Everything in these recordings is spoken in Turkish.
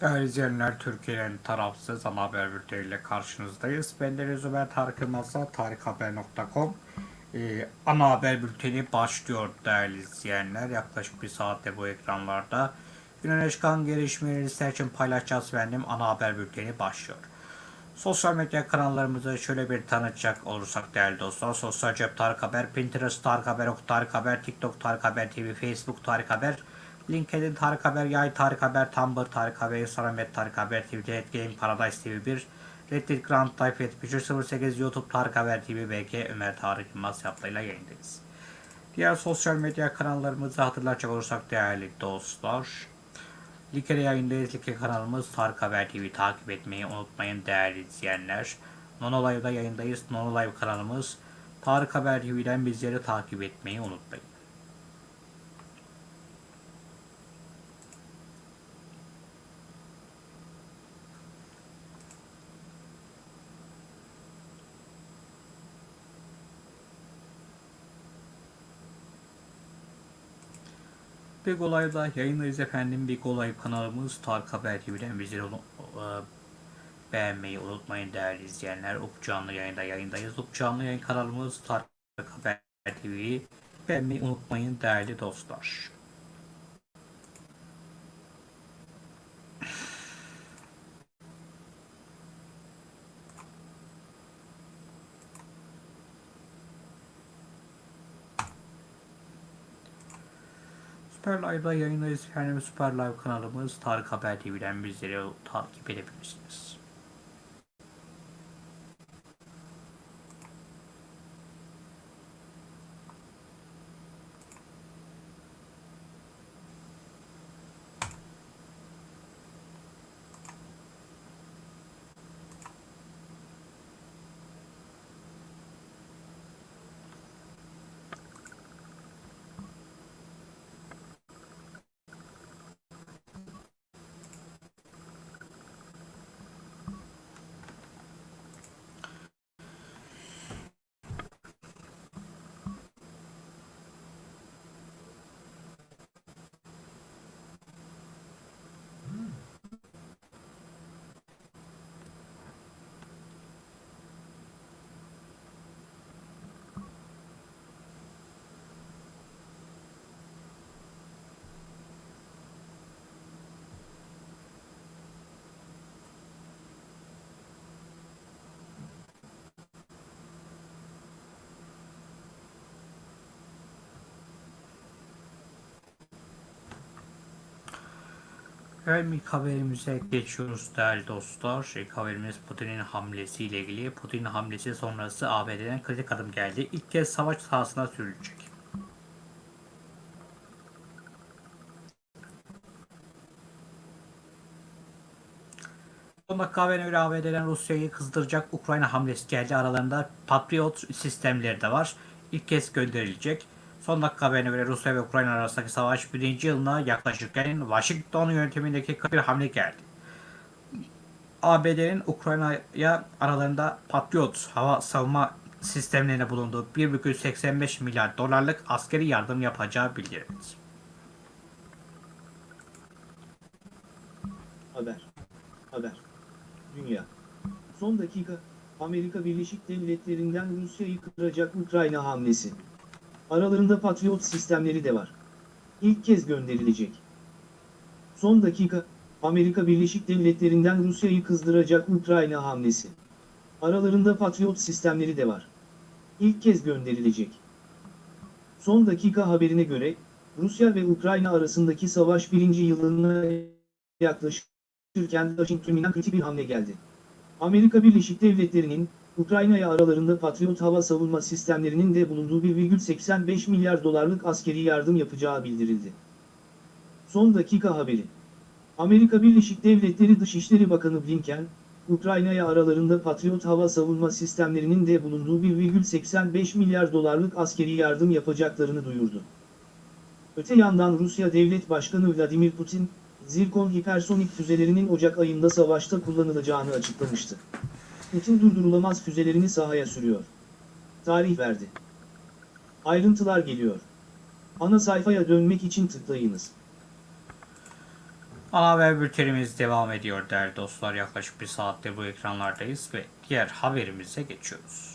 Değerli izleyenler, Türkiye'nin tarafsız ana haber bülteniyle karşınızdayız. Ben Deniz Ömer Tarık Yılmaz'la tarikhaber.com ee, Ana haber bülteni başlıyor değerli izleyenler. Yaklaşık bir saatte bu ekranlarda. Güneş çıkan gelişmeleri sizler için paylaşacağız efendim. Ana haber bülteni başlıyor. Sosyal medya kanallarımızı şöyle bir tanıtacak olursak değerli dostlar. Sosyal Cep Tarık Haber, Pinterest Tarık Haber, Tarık Haber, TikTok Tarık Haber TV, Facebook Tarık Haber, LinkedIn Tarık Haber, Yay Tarık Haber, Tumblr Tarık Haber, Instagram ve Tarık Haber TV, Red Game, Paradise TV 1, Reddit Grand Type 7508, YouTube Tarık Haber TV, BG Ömer Tarık Yılmaz yaptığıyla yayındayız. Diğer sosyal medya kanallarımızı hatırlatacak olursak değerli dostlar. Like'de yayındayız. Like kanalımız Tarık Haber TV takip etmeyi unutmayın değerli izleyenler. Nono Live'da yayındayız. Nono Live kanalımız Tarık Haber TV'den bizleri takip etmeyi unutmayın. Big Olay'da yayındayız efendim. Big Olay kanalımız Tarık Haber TV'den unu- e, beğenmeyi unutmayın değerli izleyenler. Up canlı yayında yayındayız. Up canlı yayın kanalımız Tarık Haber TV'yi beğenmeyi unutmayın değerli dostlar. Süper Live'da yayındayız efendim. Süper Live kanalımız Tarık Haber TV'den bizleri takip edebilirsiniz. Evet ilk haberimize geçiyoruz değerli dostlar. İlk haberimiz Putin'in hamlesiyle ilgili. Putin'in hamlesi sonrası ABD'den kritik adım geldi. İlk kez savaş sahasına sürülecek. Son dakika haberine göre ABD'den Rusya'yı kızdıracak Ukrayna hamlesi geldi. Aralarında Patriot sistemleri de var. İlk kez gönderilecek. Son dakika haberine göre Rusya ve Ukrayna arasındaki savaş birinci yılına yaklaşırken Washington yönetimindeki bir hamle geldi. ABD'nin Ukrayna'ya aralarında Patriot hava savunma sistemlerine bulunduğu 1,85 milyar dolarlık askeri yardım yapacağı bildirildi. Haber. Haber. Dünya. Son dakika, Amerika Birleşik Devletleri'nden Rusya'yı kıracak Ukrayna hamlesi. Aralarında Patriot sistemleri de var. İlk kez gönderilecek. Son dakika, Amerika Birleşik Devletleri'nden Rusya'yı kızdıracak Ukrayna hamlesi. Aralarında Patriot sistemleri de var. İlk kez gönderilecek. Son dakika haberine göre, Rusya ve Ukrayna arasındaki savaş birinci yılına yaklaşırken Washington'dan kritik bir hamle geldi. Amerika Birleşik Devletleri'nin, Ukrayna'ya aralarında Patriot hava savunma sistemlerinin de bulunduğu 1,85 milyar dolarlık askeri yardım yapacağı bildirildi. Son dakika haberi. Amerika Birleşik Devletleri Dışişleri Bakanı Blinken, Ukrayna'ya aralarında Patriot hava savunma sistemlerinin de bulunduğu 1,85 milyar dolarlık askeri yardım yapacaklarını duyurdu. Öte yandan Rusya Devlet Başkanı Vladimir Putin, Zirkon hipersonik füzelerinin Ocak ayında savaşta kullanılacağını açıklamıştı. Putin durdurulamaz füzelerini sahaya sürüyor. Tarih verdi. Ayrıntılar geliyor. Ana sayfaya dönmek için tıklayınız. Ana haber bültenimiz devam ediyor değerli dostlar. Yaklaşık bir saatte bu ekranlardayız ve diğer haberimize geçiyoruz.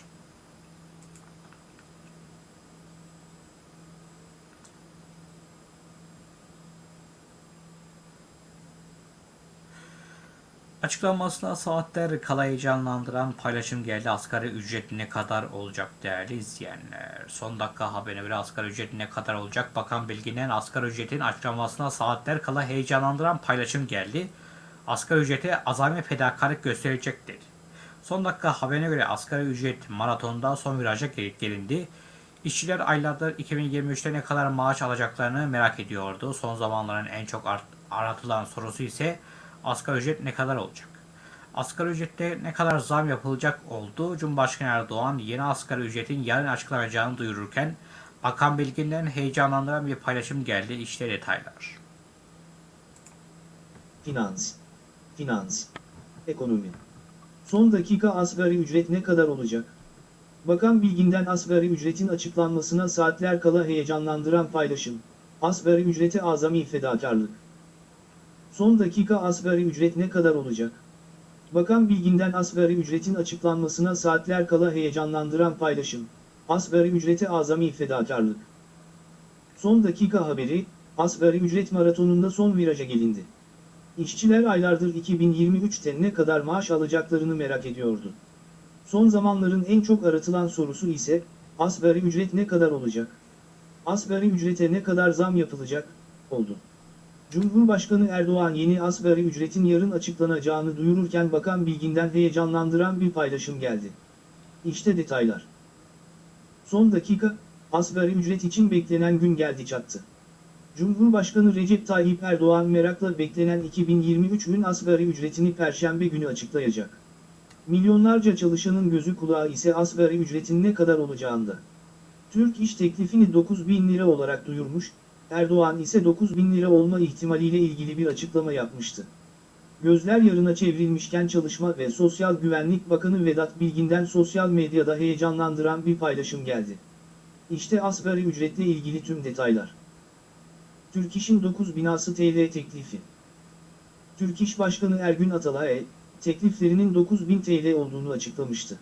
Açıklanmasına saatler kala heyecanlandıran paylaşım geldi. Asgari ücret ne kadar olacak değerli izleyenler? Son dakika haberine göre asgari ücret ne kadar olacak? Bakan Bilgin'in asgari ücretin açıklanmasına saatler kala heyecanlandıran paylaşım geldi. Asgari ücrete azami fedakarlık gösterecek dedi. Son dakika haberine göre asgari ücret maratonda son viraja gel- gelindi. İşçiler aylardır 2023'te ne kadar maaş alacaklarını merak ediyordu. Son zamanların en çok aratılan sorusu ise asgari ücret ne kadar olacak? Asgari ücrette ne kadar zam yapılacak oldu? Cumhurbaşkanı Erdoğan yeni asgari ücretin yarın açıklanacağını duyururken Bakan Bilgin'den heyecanlandıran bir paylaşım geldi. İşte detaylar. Finans. Finans. Ekonomi. Son dakika asgari ücret ne kadar olacak? Bakan Bilgin'den asgari ücretin açıklanmasına saatler kala heyecanlandıran paylaşım. Asgari ücrete azami fedakarlık. Son dakika asgari ücret ne kadar olacak? Bakan Bilgin'den asgari ücretin açıklanmasına saatler kala heyecanlandıran paylaşım. Asgari ücrete azami fedakarlık. Son dakika haberi, asgari ücret maratonunda son viraja gelindi. İşçiler aylardır 2023'te ne kadar maaş alacaklarını merak ediyordu. Son zamanların en çok aratılan sorusu ise, asgari ücret ne kadar olacak? Asgari ücrete ne kadar zam yapılacak, oldu. Cumhurbaşkanı Erdoğan yeni asgari ücretin yarın açıklanacağını duyururken Bakan Bilgin'den heyecanlandıran bir paylaşım geldi. İşte detaylar. Son dakika, asgari ücret için beklenen gün geldi çattı. Cumhurbaşkanı Recep Tayyip Erdoğan merakla beklenen 2023 gün asgari ücretini Perşembe günü açıklayacak. Milyonlarca çalışanın gözü kulağı ise asgari ücretin ne kadar olacağında. Türk iş teklifini 9 bin lira olarak duyurmuş, Erdoğan ise 9 bin lira olma ihtimaliyle ilgili bir açıklama yapmıştı. Gözler yarına çevrilmişken Çalışma ve Sosyal Güvenlik Bakanı Vedat Bilgin'den sosyal medyada heyecanlandıran bir paylaşım geldi. İşte asgari ücretle ilgili tüm detaylar. Türk İş'in 9 binası TL teklifi. Türk İş Başkanı Ergün Atalay, tekliflerinin 9000 TL olduğunu açıklamıştı.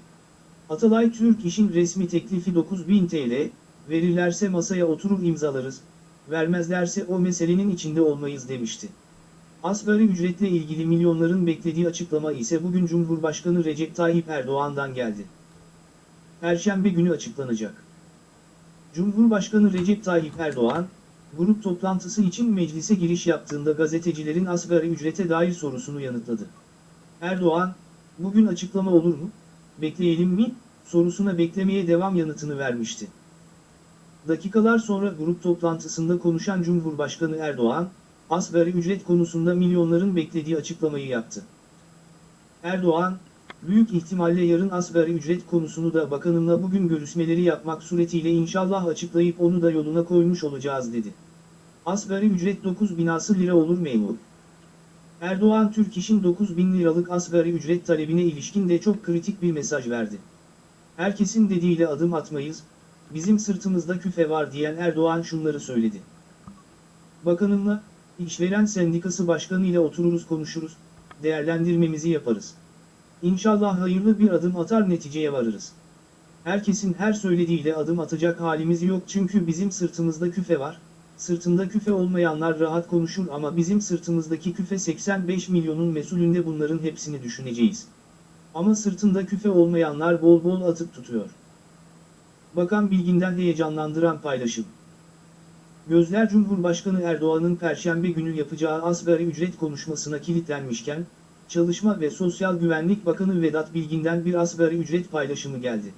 Atalay Türk İş'in resmi teklifi 9000 TL, verirlerse masaya oturur imzalarız, vermezlerse o meselenin içinde olmayız demişti. Asgari ücretle ilgili milyonların beklediği açıklama ise bugün Cumhurbaşkanı Recep Tayyip Erdoğan'dan geldi. Perşembe günü açıklanacak. Cumhurbaşkanı Recep Tayyip Erdoğan, grup toplantısı için meclise giriş yaptığında gazetecilerin asgari ücrete dair sorusunu yanıtladı. Erdoğan, bugün açıklama olur mu, bekleyelim mi, sorusuna beklemeye devam yanıtını vermişti. Dakikalar sonra grup toplantısında konuşan Cumhurbaşkanı Erdoğan, asgari ücret konusunda milyonların beklediği açıklamayı yaptı. Erdoğan, büyük ihtimalle yarın asgari ücret konusunu da bakanımla bugün görüşmeleri yapmak suretiyle inşallah açıklayıp onu da yoluna koymuş olacağız dedi. Asgari ücret 9 binası lira olur memur. Erdoğan Türk İş'in 9 bin liralık asgari ücret talebine ilişkin de çok kritik bir mesaj verdi. Herkesin dediğiyle adım atmayız, bizim sırtımızda küfe var diyen Erdoğan şunları söyledi. Bakanımla, işveren sendikası başkanı ile otururuz konuşuruz, değerlendirmemizi yaparız. İnşallah hayırlı bir adım atar neticeye varırız. Herkesin her söylediğiyle adım atacak halimiz yok çünkü bizim sırtımızda küfe var, sırtında küfe olmayanlar rahat konuşur ama bizim sırtımızdaki küfe 85 milyonun mesulünde bunların hepsini düşüneceğiz. Ama sırtında küfe olmayanlar bol bol atıp tutuyor. Bakan Bilgin'den heyecanlandıran paylaşım. Gözler Cumhurbaşkanı Erdoğan'ın Perşembe günü yapacağı asgari ücret konuşmasına kilitlenmişken, Çalışma ve Sosyal Güvenlik Bakanı Vedat Bilgin'den bir asgari ücret paylaşımı geldi.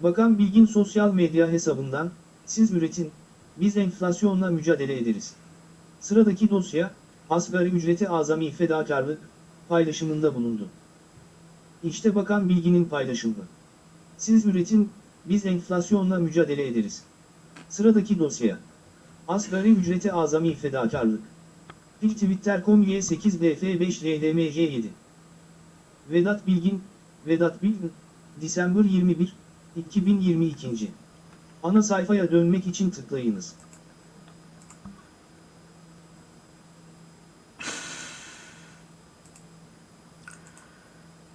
Bakan Bilgin sosyal medya hesabından, siz üretin, biz enflasyonla mücadele ederiz. Sıradaki dosya, asgari ücrete azami fedakarlık, paylaşımında bulundu. İşte Bakan Bilgin'in paylaşımı. Siz üretin, biz enflasyonla mücadele ederiz. Sıradaki dosya. Asgari ücrete azami fedakarlık. Twitter.com Y8BF5LDMJ7 Vedat Bilgin, Vedat Bilgin, December 21, 2022. Ana sayfaya dönmek için tıklayınız.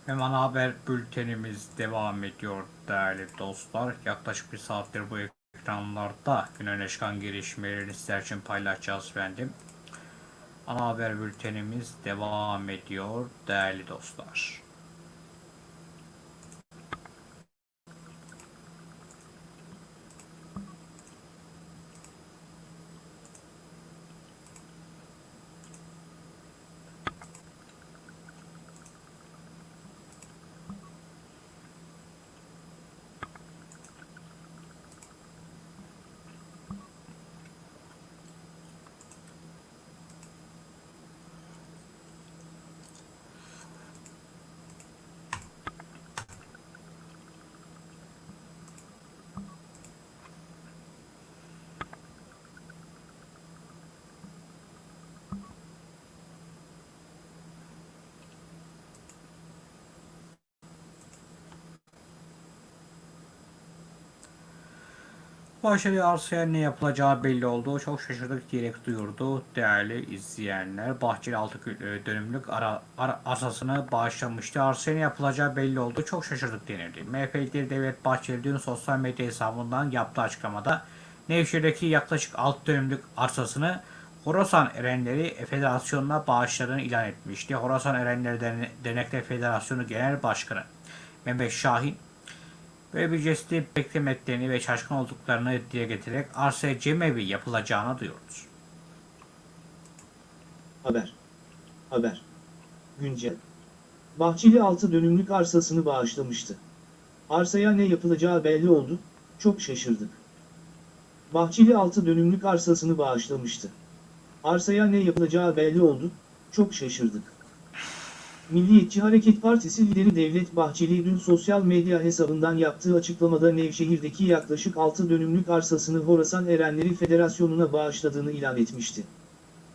Hemen haber bültenimiz devam ediyor değerli dostlar. Yaklaşık bir saattir bu ekranlarda gün öne çıkan gelişmelerini sizler için paylaşacağız efendim. Ana haber bültenimiz devam ediyor değerli dostlar. Arsaya ne yapılacağı belli oldu. Çok şaşırdık diyerek duyurdu değerli izleyenler. Bahçeli 6 dönümlük ara, ara, arsasını bağışlamıştı. Arsaya ne yapılacağı belli oldu. Çok şaşırdık denildi. MHP lideri Devlet Bahçeli dün sosyal medya hesabından yaptığı açıklamada Nevşehir'deki yaklaşık 6 dönümlük arsasını Horasan Erenleri Federasyonu'na bağışladığını ilan etmişti. Horasan Erenleri Derne- Dernekleri Federasyonu Genel Başkanı Mehmet Şahin Böyle bir jesti beklemediklerini ve şaşkın olduklarını dile getirerek arsaya cemevi yapılacağını duyurdu. Haber. Haber. Güncel. Bahçeli 6 dönümlük arsasını bağışlamıştı. Arsaya ne yapılacağı belli oldu, çok şaşırdık. Bahçeli 6 dönümlük arsasını bağışlamıştı. Arsaya ne yapılacağı belli oldu, çok şaşırdık. Milliyetçi Hareket Partisi lideri Devlet Bahçeli dün sosyal medya hesabından yaptığı açıklamada Nevşehir'deki yaklaşık 6 dönümlük arsasını Horasan Erenleri Federasyonu'na bağışladığını ilan etmişti.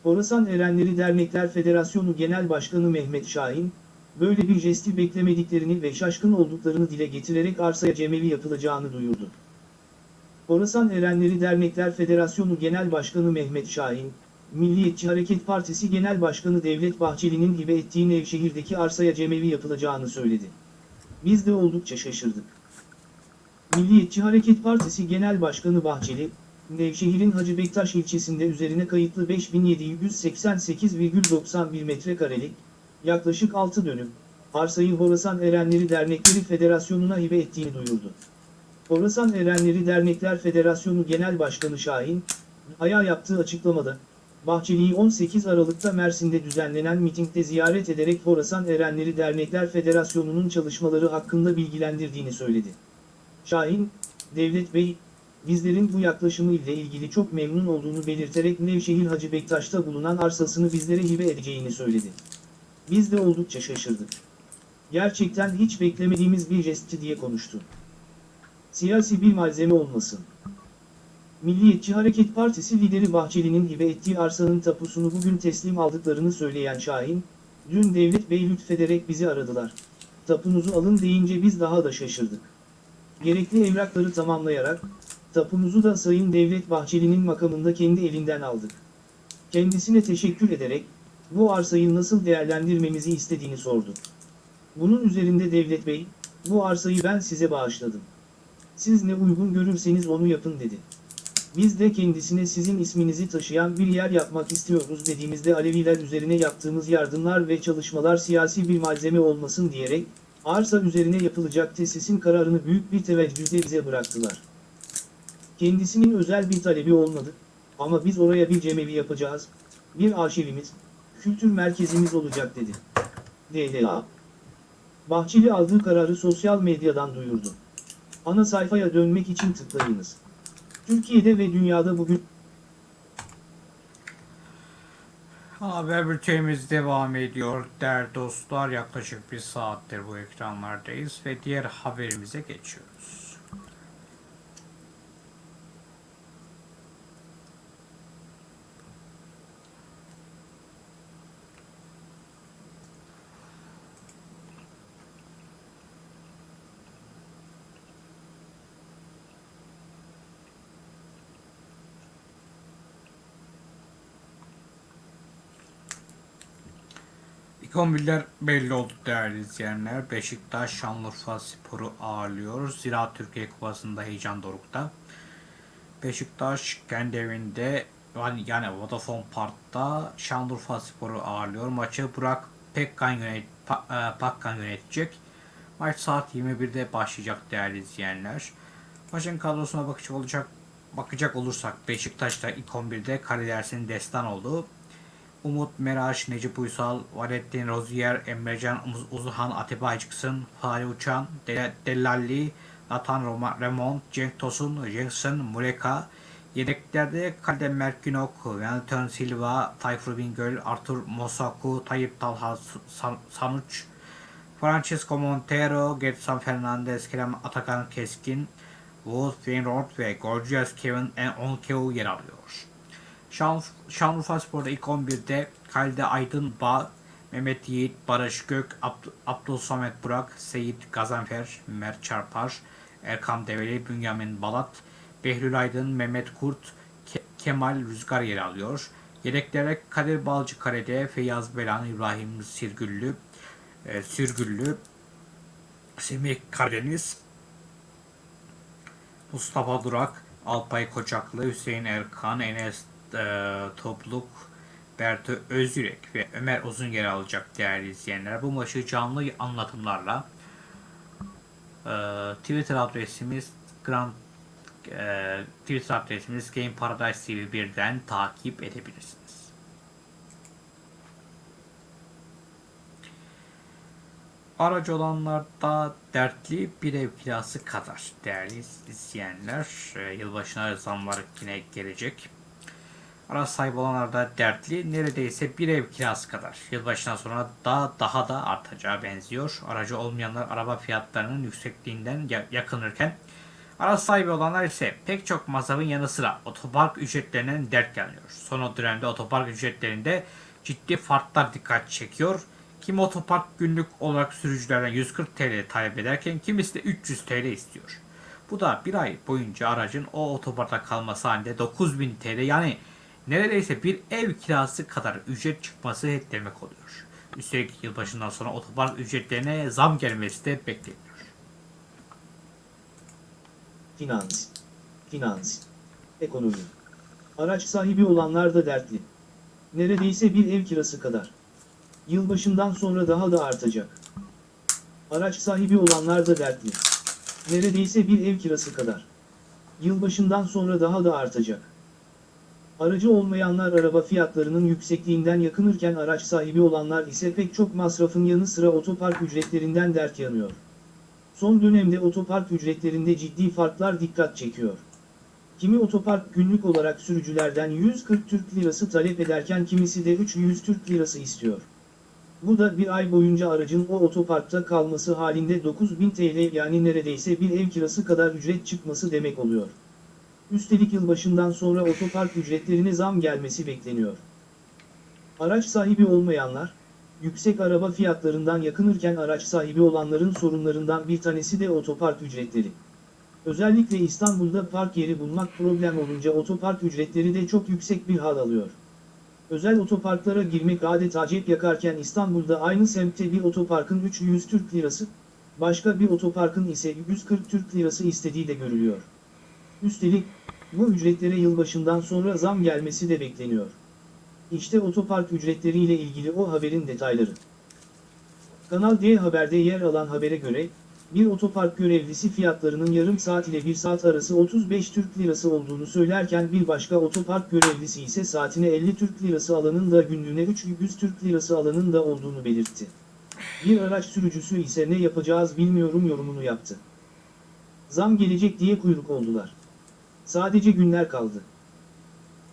Horasan Erenleri Dernekler Federasyonu Genel Başkanı Mehmet Şahin, böyle bir jesti beklemediklerini ve şaşkın olduklarını dile getirerek arsaya cemevi yapılacağını duyurdu. Horasan Erenleri Dernekler Federasyonu Genel Başkanı Mehmet Şahin, Milliyetçi Hareket Partisi Genel Başkanı Devlet Bahçeli'nin hibe ettiği Nevşehir'deki arsaya cemevi yapılacağını söyledi. Biz de oldukça şaşırdık. Milliyetçi Hareket Partisi Genel Başkanı Bahçeli, Nevşehir'in Hacı Bektaş ilçesinde üzerine kayıtlı 5788,91 metrekarelik, yaklaşık 6 dönüm, arsayı Horasan Erenleri Dernekleri Federasyonu'na hibe ettiğini duyurdu. Horasan Erenleri Dernekler Federasyonu Genel Başkanı Şahin, Aya yaptığı açıklamada, Bahçeli'yi 18 Aralık'ta Mersin'de düzenlenen mitingde ziyaret ederek Horasan Erenleri Dernekler Federasyonu'nun çalışmaları hakkında bilgilendirdiğini söyledi. Şahin, Devlet Bey, bizlerin bu yaklaşımı ile ilgili çok memnun olduğunu belirterek Nevşehir Hacı Bektaş'ta bulunan arsasını bizlere hibe edeceğini söyledi. Biz de oldukça şaşırdık. Gerçekten hiç beklemediğimiz bir jestti diye konuştu. Siyasi bir malzeme olmasın. Milliyetçi Hareket Partisi lideri Bahçeli'nin hibe ettiği arsanın tapusunu bugün teslim aldıklarını söyleyen Şahin, dün Devlet Bey lütfederek bizi aradılar. Tapunuzu alın deyince biz daha da şaşırdık. Gerekli evrakları tamamlayarak, tapunuzu da Sayın Devlet Bahçeli'nin makamında kendi elinden aldık. Kendisine teşekkür ederek, bu arsayı nasıl değerlendirmemizi istediğini sordu. Bunun üzerinde Devlet Bey, bu arsayı ben size bağışladım. Siz ne uygun görürseniz onu yapın dedi. Biz de kendisine sizin isminizi taşıyan bir yer yapmak istiyoruz dediğimizde Aleviler üzerine yaptığımız yardımlar ve çalışmalar siyasi bir malzeme olmasın diyerek, arsa üzerine yapılacak tesisin kararını büyük bir teveccühle bize bıraktılar. Kendisinin özel bir talebi olmadı, ama biz oraya bir cemevi yapacağız, bir arşivimiz, kültür merkezimiz olacak dedi. DLA Bahçeli aldığı kararı sosyal medyadan duyurdu. Ana sayfaya dönmek için tıklayınız. Türkiye'de ve dünyada bugün Haber bültenimiz devam ediyor. Değerli dostlar yaklaşık bir saattir bu ekranlardayız ve diğer haberimize geçiyoruz. 11'ler belli oldu değerli izleyenler. Beşiktaş Şanlıurfa Spor'u ağırlıyor. Zira Türkiye Kupası'nda heyecan dorukta. Beşiktaş kendi evinde yani, yani Vodafone Park'ta Şanlıurfa Spor'u ağırlıyor. Maçı Burak Pekkan, yönet, Pa- e, Pakkan yönetecek. Maç saat 21'de başlayacak değerli izleyenler. Maçın kadrosuna bakacak olacak bakacak olursak Beşiktaş'ta ilk 11'de Kale Dersin Destan oldu. Umut Meraş, Necip Uysal, Valettin Rozier, Emrecan Uz- Uzhan, Atiba Aycıksın, Fahri Uçan, De- Dellalli, Nathan Roma- Remont, Cenk Tosun, Jackson, Mureka, Yedeklerde Kalde Merkinok, Wellington Silva, Tayfur Bingöl, Artur Mosaku, Tayyip Talha San- Sanuç, Francisco Montero, Getson Fernandez, Kerem Atakan Keskin, Wood Wainwright ve Gorgeous Kevin Onkeu yer alıyor. Şan, Şanlıurfa Spor'da ilk 11'de Kalde Aydın Bağ, Mehmet Yiğit, Barış Gök, Abd Abdul Samet Burak, Seyit Gazanfer, Mert Çarpar, Erkan Develi, Bünyamin Balat, Behlül Aydın, Mehmet Kurt, Ke- Kemal Rüzgar yer alıyor. Yedeklere Kadir Balcı Kare'de Feyyaz Belan, İbrahim Sirgüllü, e, Sürgüllü, Semih Karadeniz, Mustafa Durak, Alpay Koçaklı, Hüseyin Erkan, Enes e, Topluk, Berto Özyürek ve Ömer Uzun yer alacak değerli izleyenler. Bu maçı canlı anlatımlarla e, Twitter adresimiz Grand e, Twitter adresimiz Game Paradise TV 1'den takip edebilirsiniz. Aracı olanlarda dertli bir ev kirası kadar değerli izleyenler. E, yılbaşına zamlar yine gelecek. Araç sahibi olanlarda dertli neredeyse bir ev kirası kadar. Yılbaşından sonra da daha da artacağı benziyor. Aracı olmayanlar araba fiyatlarının yüksekliğinden ya- yakınırken araç sahibi olanlar ise pek çok masrafın yanı sıra otopark ücretlerinden dert yanıyor. Son dönemde otopark ücretlerinde ciddi farklar dikkat çekiyor. Kimi otopark günlük olarak sürücülerden 140 TL talep ederken kimisi de 300 TL istiyor. Bu da bir ay boyunca aracın o otoparkta kalması halinde 9000 TL yani neredeyse bir ev kirası kadar ücret çıkması demek oluyor. Üstelik yılbaşından sonra otopark ücretlerine zam gelmesi de bekleniyor. Finans. Finans. Ekonomi. Araç sahibi olanlar da dertli. Neredeyse bir ev kirası kadar. Yılbaşından sonra daha da artacak. Araç sahibi olanlar da dertli. Neredeyse bir ev kirası kadar. Yılbaşından sonra daha da artacak. Aracı olmayanlar araba fiyatlarının yüksekliğinden yakınırken araç sahibi olanlar ise pek çok masrafın yanı sıra otopark ücretlerinden dert yanıyor. Son dönemde otopark ücretlerinde ciddi farklar dikkat çekiyor. Kimi otopark günlük olarak sürücülerden 140 Türk Lirası talep ederken kimisi de 300 Türk Lirası istiyor. Bu da bir ay boyunca aracın o otoparkta kalması halinde 9000 TL yani neredeyse bir ev kirası kadar ücret çıkması demek oluyor. Üstelik yılbaşından sonra otopark ücretlerine zam gelmesi bekleniyor. Araç sahibi olmayanlar, yüksek araba fiyatlarından yakınırken araç sahibi olanların sorunlarından bir tanesi de otopark ücretleri. Özellikle İstanbul'da park yeri bulmak problem olunca otopark ücretleri de çok yüksek bir hal alıyor. Özel otoparklara girmek adeta cep yakarken İstanbul'da aynı semtte bir otoparkın 300 Türk Lirası, başka bir otoparkın ise 140 Türk Lirası istediği de görülüyor. Üstelik, bu ücretlere yılbaşından sonra zam gelmesi de bekleniyor. İşte otopark ücretleriyle ilgili o haberin detayları. Kanal D Haber'de yer alan habere göre, bir otopark görevlisi fiyatlarının yarım saat ile bir saat arası 35 Türk Lirası olduğunu söylerken bir başka otopark görevlisi ise saatine 50 Türk Lirası alanın da günlüğüne 300 Türk Lirası alanın da olduğunu belirtti. Bir araç sürücüsü ise ne yapacağız bilmiyorum yorumunu yaptı. Zam gelecek diye kuyruk oldular. Sadece günler kaldı.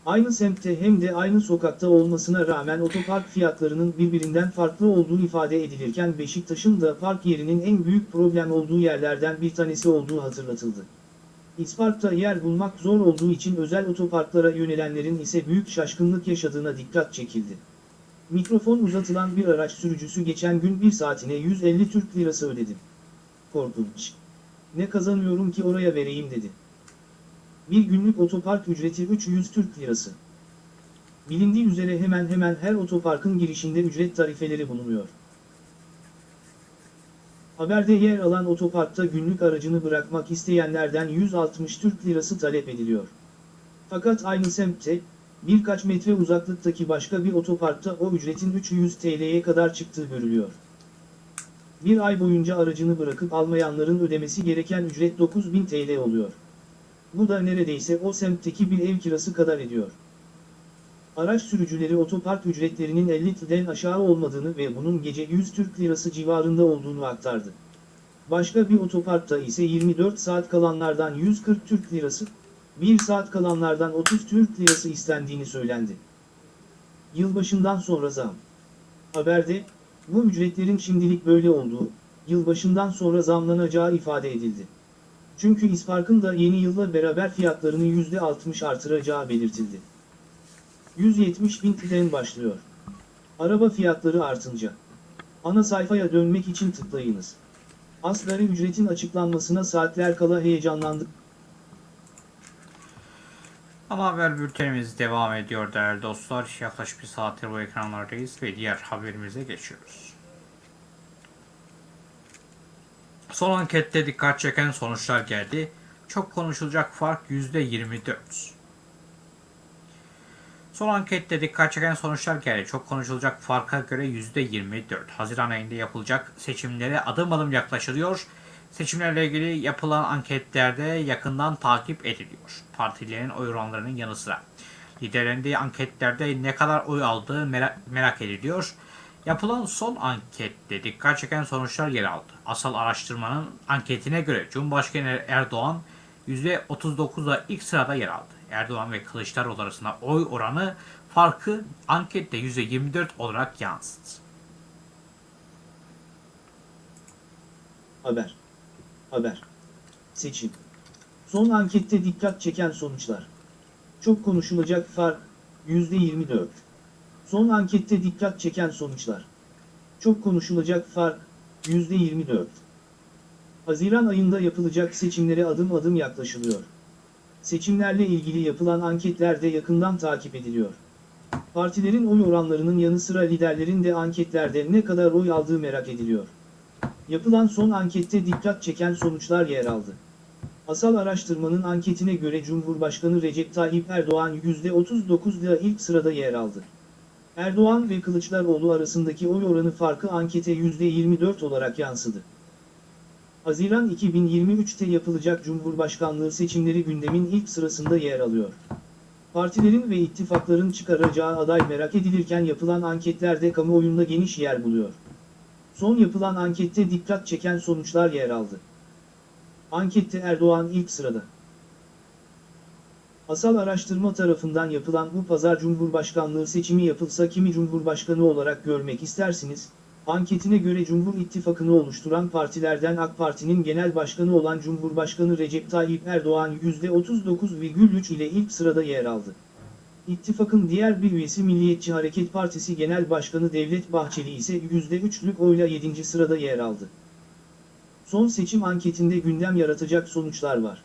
Aynı semtte hem de aynı sokakta olmasına rağmen otopark fiyatlarının birbirinden farklı olduğu ifade edilirken Beşiktaş'ın da park yerinin en büyük problem olduğu yerlerden bir tanesi olduğu hatırlatıldı. İspark'ta yer bulmak zor olduğu için özel otoparklara yönelenlerin ise büyük şaşkınlık yaşadığına dikkat çekildi. Mikrofon uzatılan bir araç sürücüsü geçen gün bir saatine 150 Türk Lirası ödedim. Korkunç. Ne kazanıyorum ki oraya vereyim dedi. Bir günlük otopark ücreti 300 Türk Lirası. Bilindiği üzere hemen hemen her otoparkın girişinde ücret tarifeleri bulunuyor. Haberde yer alan otoparkta günlük aracını bırakmak isteyenlerden 160 Türk Lirası talep ediliyor. Fakat aynı semtte, birkaç metre uzaklıktaki başka bir otoparkta o ücretin 300 TL'ye kadar çıktığı görülüyor. Bir ay boyunca aracını bırakıp almayanların ödemesi gereken ücret 9000 TL oluyor. Bu da neredeyse o semtteki bir ev kirası kadar ediyor. Araç sürücüleri otopark ücretlerinin 50 TL'den aşağı olmadığını ve bunun gece 100 Türk Lirası civarında olduğunu aktardı. Başka bir otoparkta ise 24 saat kalanlardan 140 Türk Lirası, 1 saat kalanlardan 30 Türk Lirası istendiğini söylendi. Yılbaşından sonra zam. Haberde, bu ücretlerin şimdilik böyle olduğu, yılbaşından sonra zamlanacağı ifade edildi. Çünkü İspark'ın da yeni yılla beraber fiyatlarını %60 artıracağı belirtildi. 170 bin TL'den başlıyor. Araba fiyatları artınca. Ana sayfaya dönmek için tıklayınız. Asgari ücretin açıklanmasına saatler kala heyecanlandık. Ana haber bültenimiz devam ediyor değerli dostlar. Yaklaşık bir saattir bu ekranlardayız ve diğer haberimize geçiyoruz. Son ankette dikkat çeken sonuçlar geldi. Çok konuşulacak fark %24. Son ankette dikkat çeken sonuçlar geldi. Çok konuşulacak farka göre %24. Haziran ayında yapılacak seçimlere adım adım yaklaşılıyor. Seçimlerle ilgili yapılan anketlerde yakından takip ediliyor. Partilerin oy oranlarının yanı sıra. Liderlerin de anketlerde ne kadar oy aldığı merak, merak ediliyor. Yapılan son ankette dikkat çeken sonuçlar yer aldı. Asal araştırmanın anketine göre Cumhurbaşkanı Erdoğan %39'la ilk sırada yer aldı. Erdoğan ve Kılıçdaroğlu arasında oy oranı farkı ankette %24 olarak yansıdı. Haber. Haber. Seçim. Son ankette dikkat çeken sonuçlar. Çok konuşulacak fark, %24. Son ankette dikkat çeken sonuçlar. Çok konuşulacak fark, %24. Haziran ayında yapılacak seçimlere adım adım yaklaşılıyor. Seçimlerle ilgili yapılan anketler de yakından takip ediliyor. Partilerin oy oranlarının yanı sıra liderlerin de anketlerde ne kadar oy aldığı merak ediliyor. Yapılan son ankette dikkat çeken sonuçlar yer aldı. Asal araştırmanın anketine göre Cumhurbaşkanı Recep Tayyip Erdoğan %39 ile ilk sırada yer aldı. Erdoğan ve Kılıçdaroğlu arasındaki oy oranı farkı ankete %24 olarak yansıdı. Haziran 2023'te yapılacak Cumhurbaşkanlığı seçimleri gündemin ilk sırasında yer alıyor. Partilerin ve ittifakların çıkaracağı aday merak edilirken yapılan anketlerde kamuoyunda geniş yer buluyor. Son yapılan ankette dikkat çeken sonuçlar yer aldı. Ankette Erdoğan ilk sırada. Asal araştırma tarafından yapılan bu pazar Cumhurbaşkanlığı seçimi yapılsa kimi Cumhurbaşkanı olarak görmek istersiniz? Anketine göre Cumhur İttifakı'nı oluşturan partilerden AK Parti'nin genel başkanı olan Cumhurbaşkanı Recep Tayyip Erdoğan %39,3 ile ilk sırada yer aldı. İttifakın diğer bir üyesi Milliyetçi Hareket Partisi Genel Başkanı Devlet Bahçeli ise %3'lük oyla 7. sırada yer aldı. Son seçim anketinde gündem yaratacak sonuçlar var.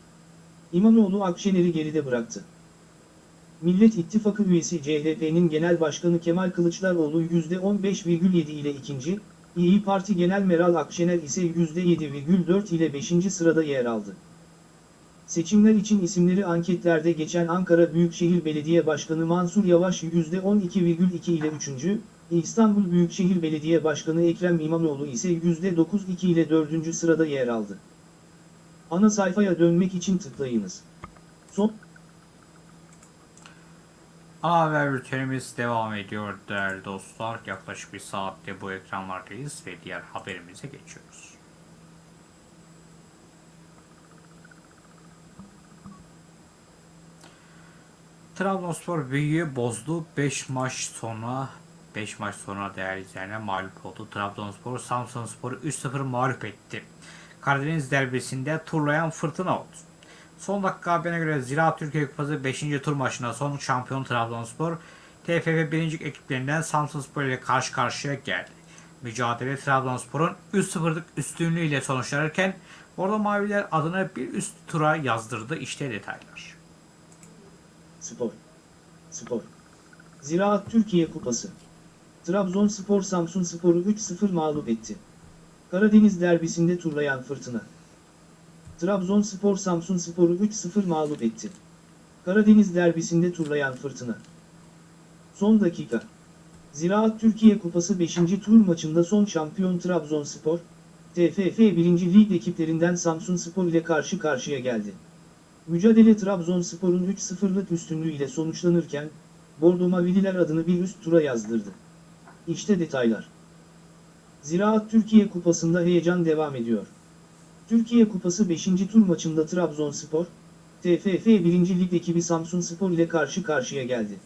İmamoğlu Akşener'i geride bıraktı. Millet İttifakı üyesi CHP'nin Genel Başkanı Kemal Kılıçdaroğlu %15,7 ile ikinci, İyi Parti Genel Meral Akşener ise %7,4 ile 5. sırada yer aldı. Seçimler için isimleri anketlerde geçen Ankara Büyükşehir Belediye Başkanı Mansur Yavaş %12,2 ile 3. İstanbul Büyükşehir Belediye Başkanı Ekrem İmamoğlu ise %9,2 ile 4. sırada yer aldı. Ana sayfaya dönmek için tıklayınız. Son Ana haber bültenimiz devam ediyor değerli dostlar. Yaklaşık bir saatte bu ekranlardayız ve diğer haberimize geçiyoruz. Trabzonspor büyüyü bozdu. 5 maç sonra 5 maç sonra değerli izleyenler mağlup oldu. Trabzonspor Samsunspor'u 3-0 mağlup etti. Karadeniz derbisinde turlayan fırtına oldu. Son dakika haberine göre Ziraat Türkiye Kupası 5. tur maçında son şampiyon Trabzonspor TFF 1. ekiplerinden Samsunspor ile karşı karşıya geldi. Mücadele Trabzonspor'un 3-0'lık üstünlüğüyle sonuçlanırken Orada Maviler adına bir üst tura yazdırdı. İşte detaylar. Spor. Spor. Ziraat Türkiye Kupası. Trabzonspor Samsunspor'u 3-0 mağlup etti. Karadeniz derbisinde turlayan fırtına. Trabzonspor Samsunspor'u 3-0 mağlup etti. Karadeniz derbisinde turlayan fırtına. Son dakika. Ziraat Türkiye Kupası 5. tur maçında son şampiyon Trabzonspor, TFF 1. Lig ekiplerinden Samsunspor ile karşı karşıya geldi. Mücadele Trabzonspor'un 3-0'lık üstünlüğü ile sonuçlanırken, Bordo Mavililer adını bir üst tura yazdırdı. İşte detaylar. Ziraat Türkiye Kupası'nda heyecan devam ediyor. Türkiye Kupası 5. tur maçında Trabzonspor, TFF 1. Lig ekibi Samsunspor ile karşı karşıya geldi.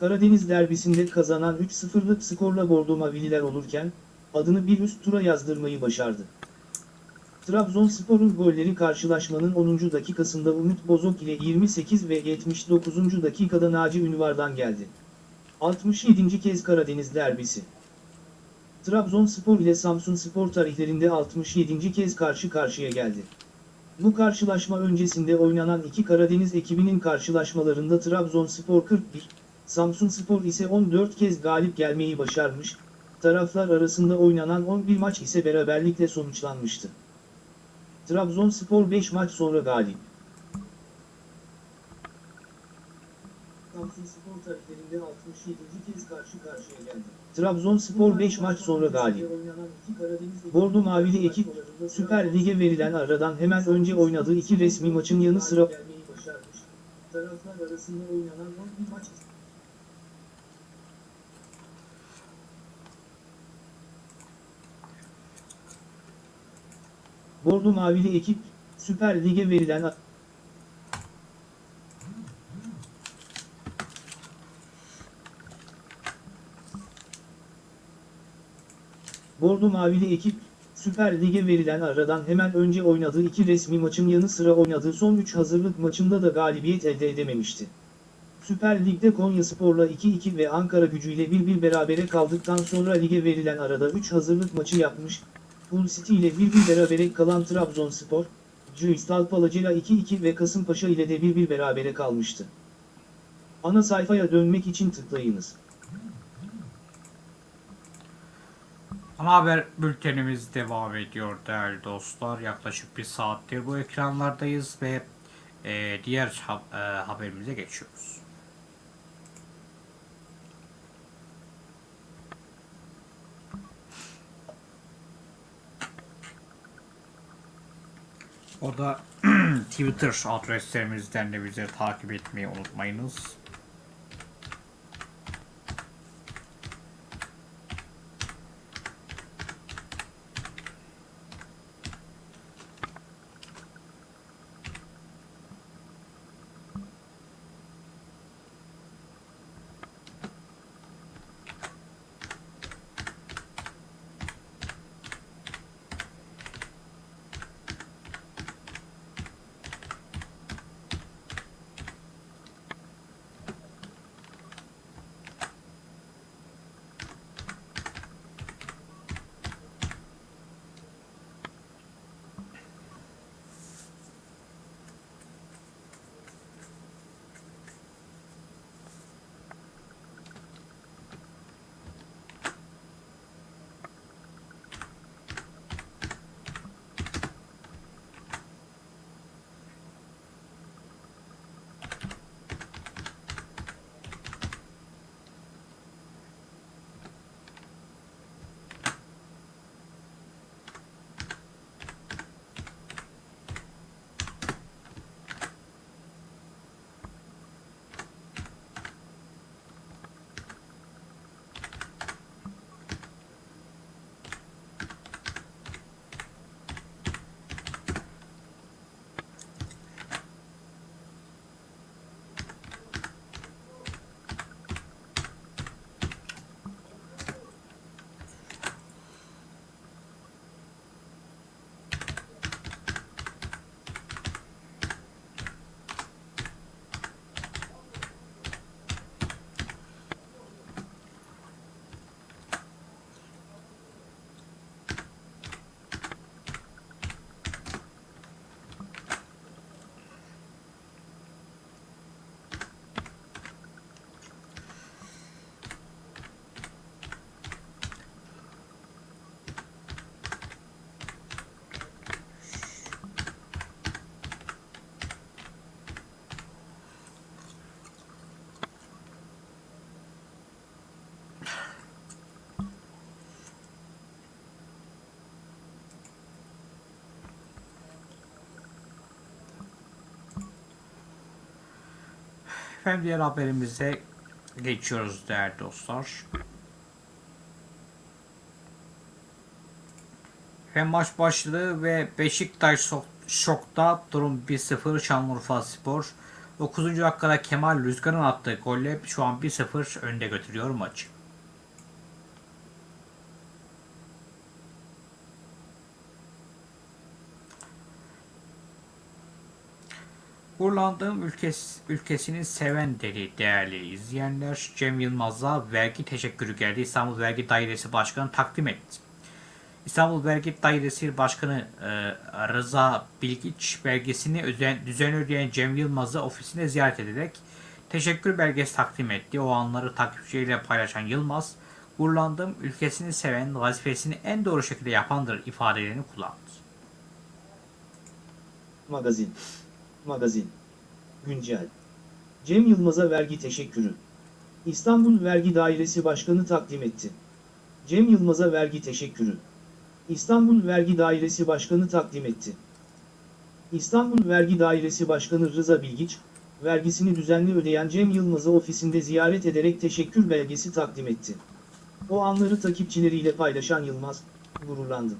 Karadeniz derbisinde kazanan 3-0'lık skorla Bordo Mavililer olurken, adını bir üst tura yazdırmayı başardı. Trabzonspor'un golleri karşılaşmanın 10. dakikasında Umut Bozok ile 28 ve 79. dakikada Naci Ünvar'dan geldi. 67. kez Karadeniz derbisi. Trabzonspor ile Samsunspor tarihlerinde 67. kez karşı karşıya geldi. Bu karşılaşma öncesinde oynanan iki Karadeniz ekibinin karşılaşmalarında Trabzonspor 41, Samsunspor ise 14 kez galip gelmeyi başarmış, taraflar arasında oynanan 11 maç ise beraberlikle sonuçlanmıştı. Trabzonspor 5 maç sonra galip. Samsunspor tarihlerinde 67. kez karşı karşıya geldi. Trabzonspor 5 maç sonra galip. Bordo Mavili ekip, Süper Lig'e verilen aradan hemen önce oynadığı iki resmi maçın yanı sıra Taraflar arasında oynanan 11 maç Bordo Mavili ekip, Süper Lig'e verilen Bordo Mavili ekip, Süper Lig'e verilen aradan hemen önce oynadığı iki resmi maçın yanı sıra oynadığı son 3 hazırlık maçında da galibiyet elde edememişti. Süper Lig'de Konyaspor'la 2-2 ve Ankara gücüyle 1-1 berabere kaldıktan sonra lige verilen arada 3 hazırlık maçı yapmış, Hull City ile 1-1 berabere kalan Trabzonspor, Crystal Palace'la 2-2 ve Kasımpaşa ile de 1-1 berabere kalmıştı. Ana sayfaya dönmek için tıklayınız. Ana haber bültenimiz devam ediyor değerli dostlar. Yaklaşık bir saattir bu ekranlardayız ve e, diğer ha- e, haberimize geçiyoruz. O da Twitter adreslerimizden de bizi takip etmeyi unutmayınız. Efendim diğer haberimize geçiyoruz değerli dostlar. Hem maç başladı ve Beşiktaş şok- şokta durum 1-0 Şanlıurfa Spor. 9. dakikada Kemal Rüzgar'ın attığı golle şu an 1-0 önde götürüyor maçı. Gururlandığım ülkes, ülkesini seven dedi değerli izleyenler. Cem Yılmaz'a vergi teşekkürü geldi. İstanbul Vergi Dairesi Başkanı takdim etti. İstanbul Vergi Dairesi Başkanı e, Rıza Bilgiç belgesini özen, düzenli ödeyen Cem Yılmaz'ı ofisine ziyaret ederek teşekkür belgesi takdim etti. O anları takipçileriyle paylaşan Yılmaz, gururlandığım ülkesini seven, vazifesini en doğru şekilde yapandır ifadelerini kullandı. Magazin. Magazin. Güncel. Cem Yılmaz'a vergi teşekkürü. İstanbul Vergi Dairesi Başkanı takdim etti. Cem Yılmaz'a vergi teşekkürü. İstanbul Vergi Dairesi Başkanı takdim etti. İstanbul Vergi Dairesi Başkanı Rıza Bilgiç, vergisini düzenli ödeyen Cem Yılmaz'ı ofisinde ziyaret ederek teşekkür belgesi takdim etti. O anları takipçileriyle paylaşan Yılmaz, gururlandım.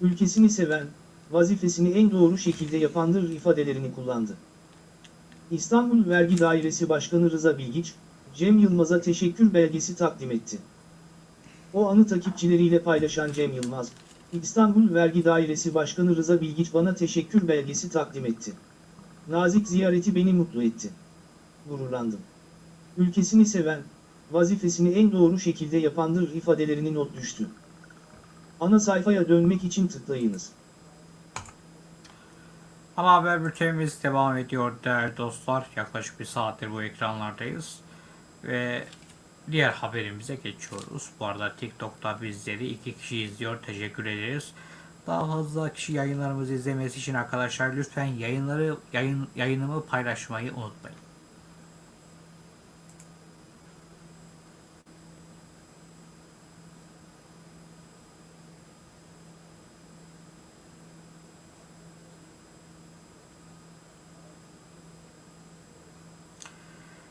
Ülkesini seven, vazifesini en doğru şekilde yapandır ifadelerini kullandı. İstanbul Vergi Dairesi Başkanı Rıza Bilgiç, Cem Yılmaz'a teşekkür belgesi takdim etti. O anı takipçileriyle paylaşan Cem Yılmaz, İstanbul Vergi Dairesi Başkanı Rıza Bilgiç bana teşekkür belgesi takdim etti. Nazik ziyareti beni mutlu etti. Gururlandım. Ülkesini seven, vazifesini en doğru şekilde yapandır ifadelerini not düştü. Ana sayfaya dönmek için tıklayınız. Ana haber bültenimiz devam ediyor değerli dostlar. Yaklaşık bir saattir bu ekranlardayız. Ve diğer haberimize geçiyoruz. Bu arada TikTok'ta bizleri iki kişi izliyor. Teşekkür ederiz. Daha fazla kişi yayınlarımızı izlemesi için arkadaşlar lütfen yayınları yayın, yayınımı paylaşmayı unutmayın.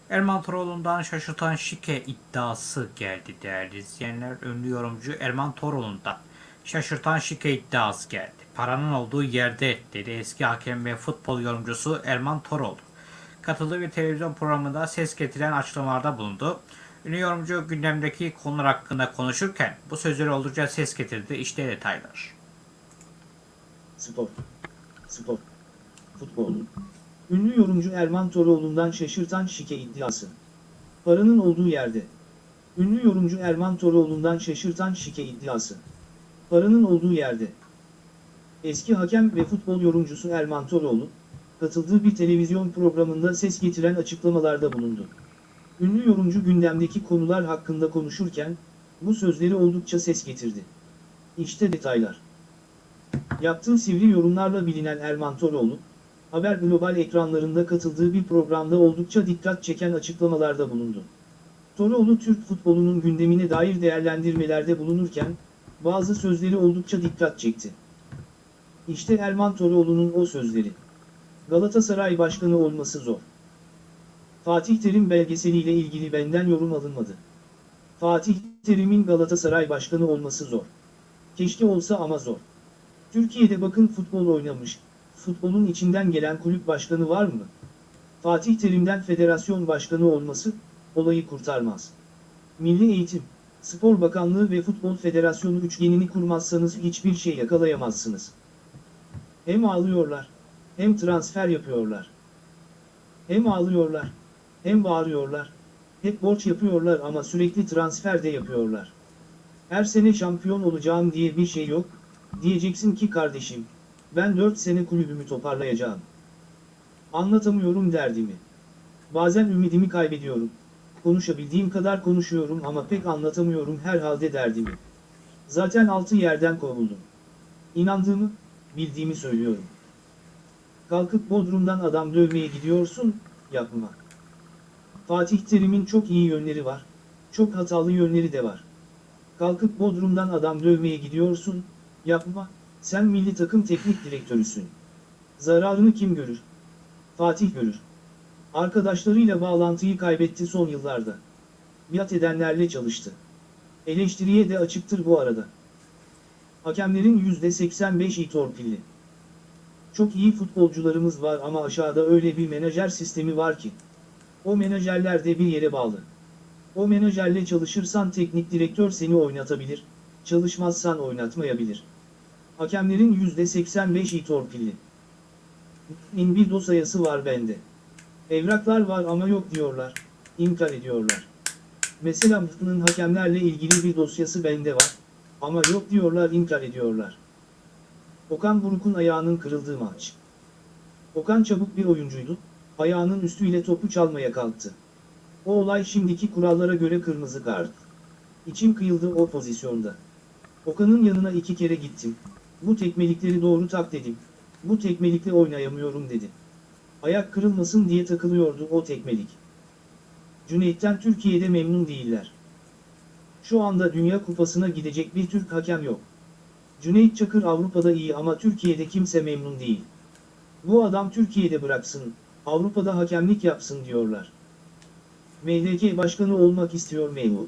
Erman Toroğlu'ndan şaşırtan şike iddiası geldi değerli izleyenler. Ünlü yorumcu Erman Toroğlu'ndan şaşırtan şike iddiası geldi. Paranın olduğu yerde dedi eski hakem ve futbol yorumcusu Erman Toroğlu. Katıldığı bir televizyon programında ses getiren açıklamalarda bulundu. Ünlü yorumcu gündemdeki konular hakkında konuşurken bu sözleri oldukça ses getirdi. İşte detaylar. Spor. Spor. Futbol. Ünlü yorumcu Erman Toroğlu'ndan şaşırtan şike iddiası. Paranın olduğu yerde. Ünlü yorumcu Erman Toroğlu'ndan şaşırtan şike iddiası. Paranın olduğu yerde. Eski hakem ve futbol yorumcusu Erman Toroğlu, katıldığı bir televizyon programında ses getiren açıklamalarda bulundu. Ünlü yorumcu gündemdeki konular hakkında konuşurken, bu sözleri oldukça ses getirdi. İşte detaylar. Yaptığı sivri yorumlarla bilinen Erman Toroğlu, Haber Global ekranlarında katıldığı bir programda oldukça dikkat çeken açıklamalarda bulundu. Toroğlu Türk futbolunun gündemine dair değerlendirmelerde bulunurken, bazı sözleri oldukça dikkat çekti. İşte Erman Toroğlu'nun o sözleri. Galatasaray Başkanı olması zor. Fatih Terim belgeseliyle ilgili benden yorum alınmadı. Fatih Terim'in Galatasaray Başkanı olması zor. Keşke olsa ama zor. Türkiye'de bakın futbol oynamış, futbolun içinden gelen kulüp başkanı var mı? Fatih Terim'den federasyon başkanı olması, olayı kurtarmaz. Milli Eğitim, Spor Bakanlığı ve Futbol Federasyonu üçgenini kurmazsanız hiçbir şey yakalayamazsınız. Hem ağlıyorlar, hem transfer yapıyorlar. Hem ağlıyorlar, hem bağırıyorlar, hep borç yapıyorlar ama sürekli transfer de yapıyorlar. Her sene şampiyon olacağım diye bir şey yok, diyeceksin ki kardeşim, ben 4 sene kulübümü toparlayacağım. Anlatamıyorum derdimi. Bazen ümidimi kaybediyorum. Konuşabildiğim kadar konuşuyorum ama pek anlatamıyorum herhalde derdimi. Zaten altı yerden kovuldum. İnandığımı, bildiğimi söylüyorum. Kalkıp Bodrum'dan adam dövmeye gidiyorsun, yapma. Fatih Terim'in çok iyi yönleri var, çok hatalı yönleri de var. Kalkıp Bodrum'dan adam dövmeye gidiyorsun, yapma, sen milli takım teknik direktörüsün. Zararını kim görür? Fatih görür. Arkadaşlarıyla bağlantıyı kaybetti son yıllarda. Biat edenlerle çalıştı. Eleştiriye de açıktır bu arada. Hakemlerin %85'i torpilli. Çok iyi futbolcularımız var ama aşağıda öyle bir menajer sistemi var ki. O menajerler de bir yere bağlı. O menajerle çalışırsan teknik direktör seni oynatabilir, çalışmazsan oynatmayabilir. Hakemlerin %85'i torpilli. İnbildo sayısı var bende. Evraklar var ama yok diyorlar, inkar ediyorlar. Mesela Mıhtı'nın hakemlerle ilgili bir dosyası bende var, ama yok diyorlar inkar ediyorlar. Okan Buruk'un ayağının kırıldığı maç. Okan çabuk bir oyuncuydu, ayağının üstüyle topu çalmaya kalktı. O olay şimdiki kurallara göre kırmızı kart. İçim kıyıldı o pozisyonda. Okan'ın yanına iki kere gittim. Bu tekmelikleri doğru tak dedim. Bu tekmelikle oynayamıyorum dedi. Ayak kırılmasın diye takılıyordu o tekmelik. Cüneyt'ten Türkiye'de memnun değiller. Şu anda Dünya Kupası'na gidecek bir Türk hakem yok. Cüneyt Çakır Avrupa'da iyi ama Türkiye'de kimse memnun değil. Bu adam Türkiye'de bıraksın, Avrupa'da hakemlik yapsın diyorlar. MHK başkanı olmak istiyor memur.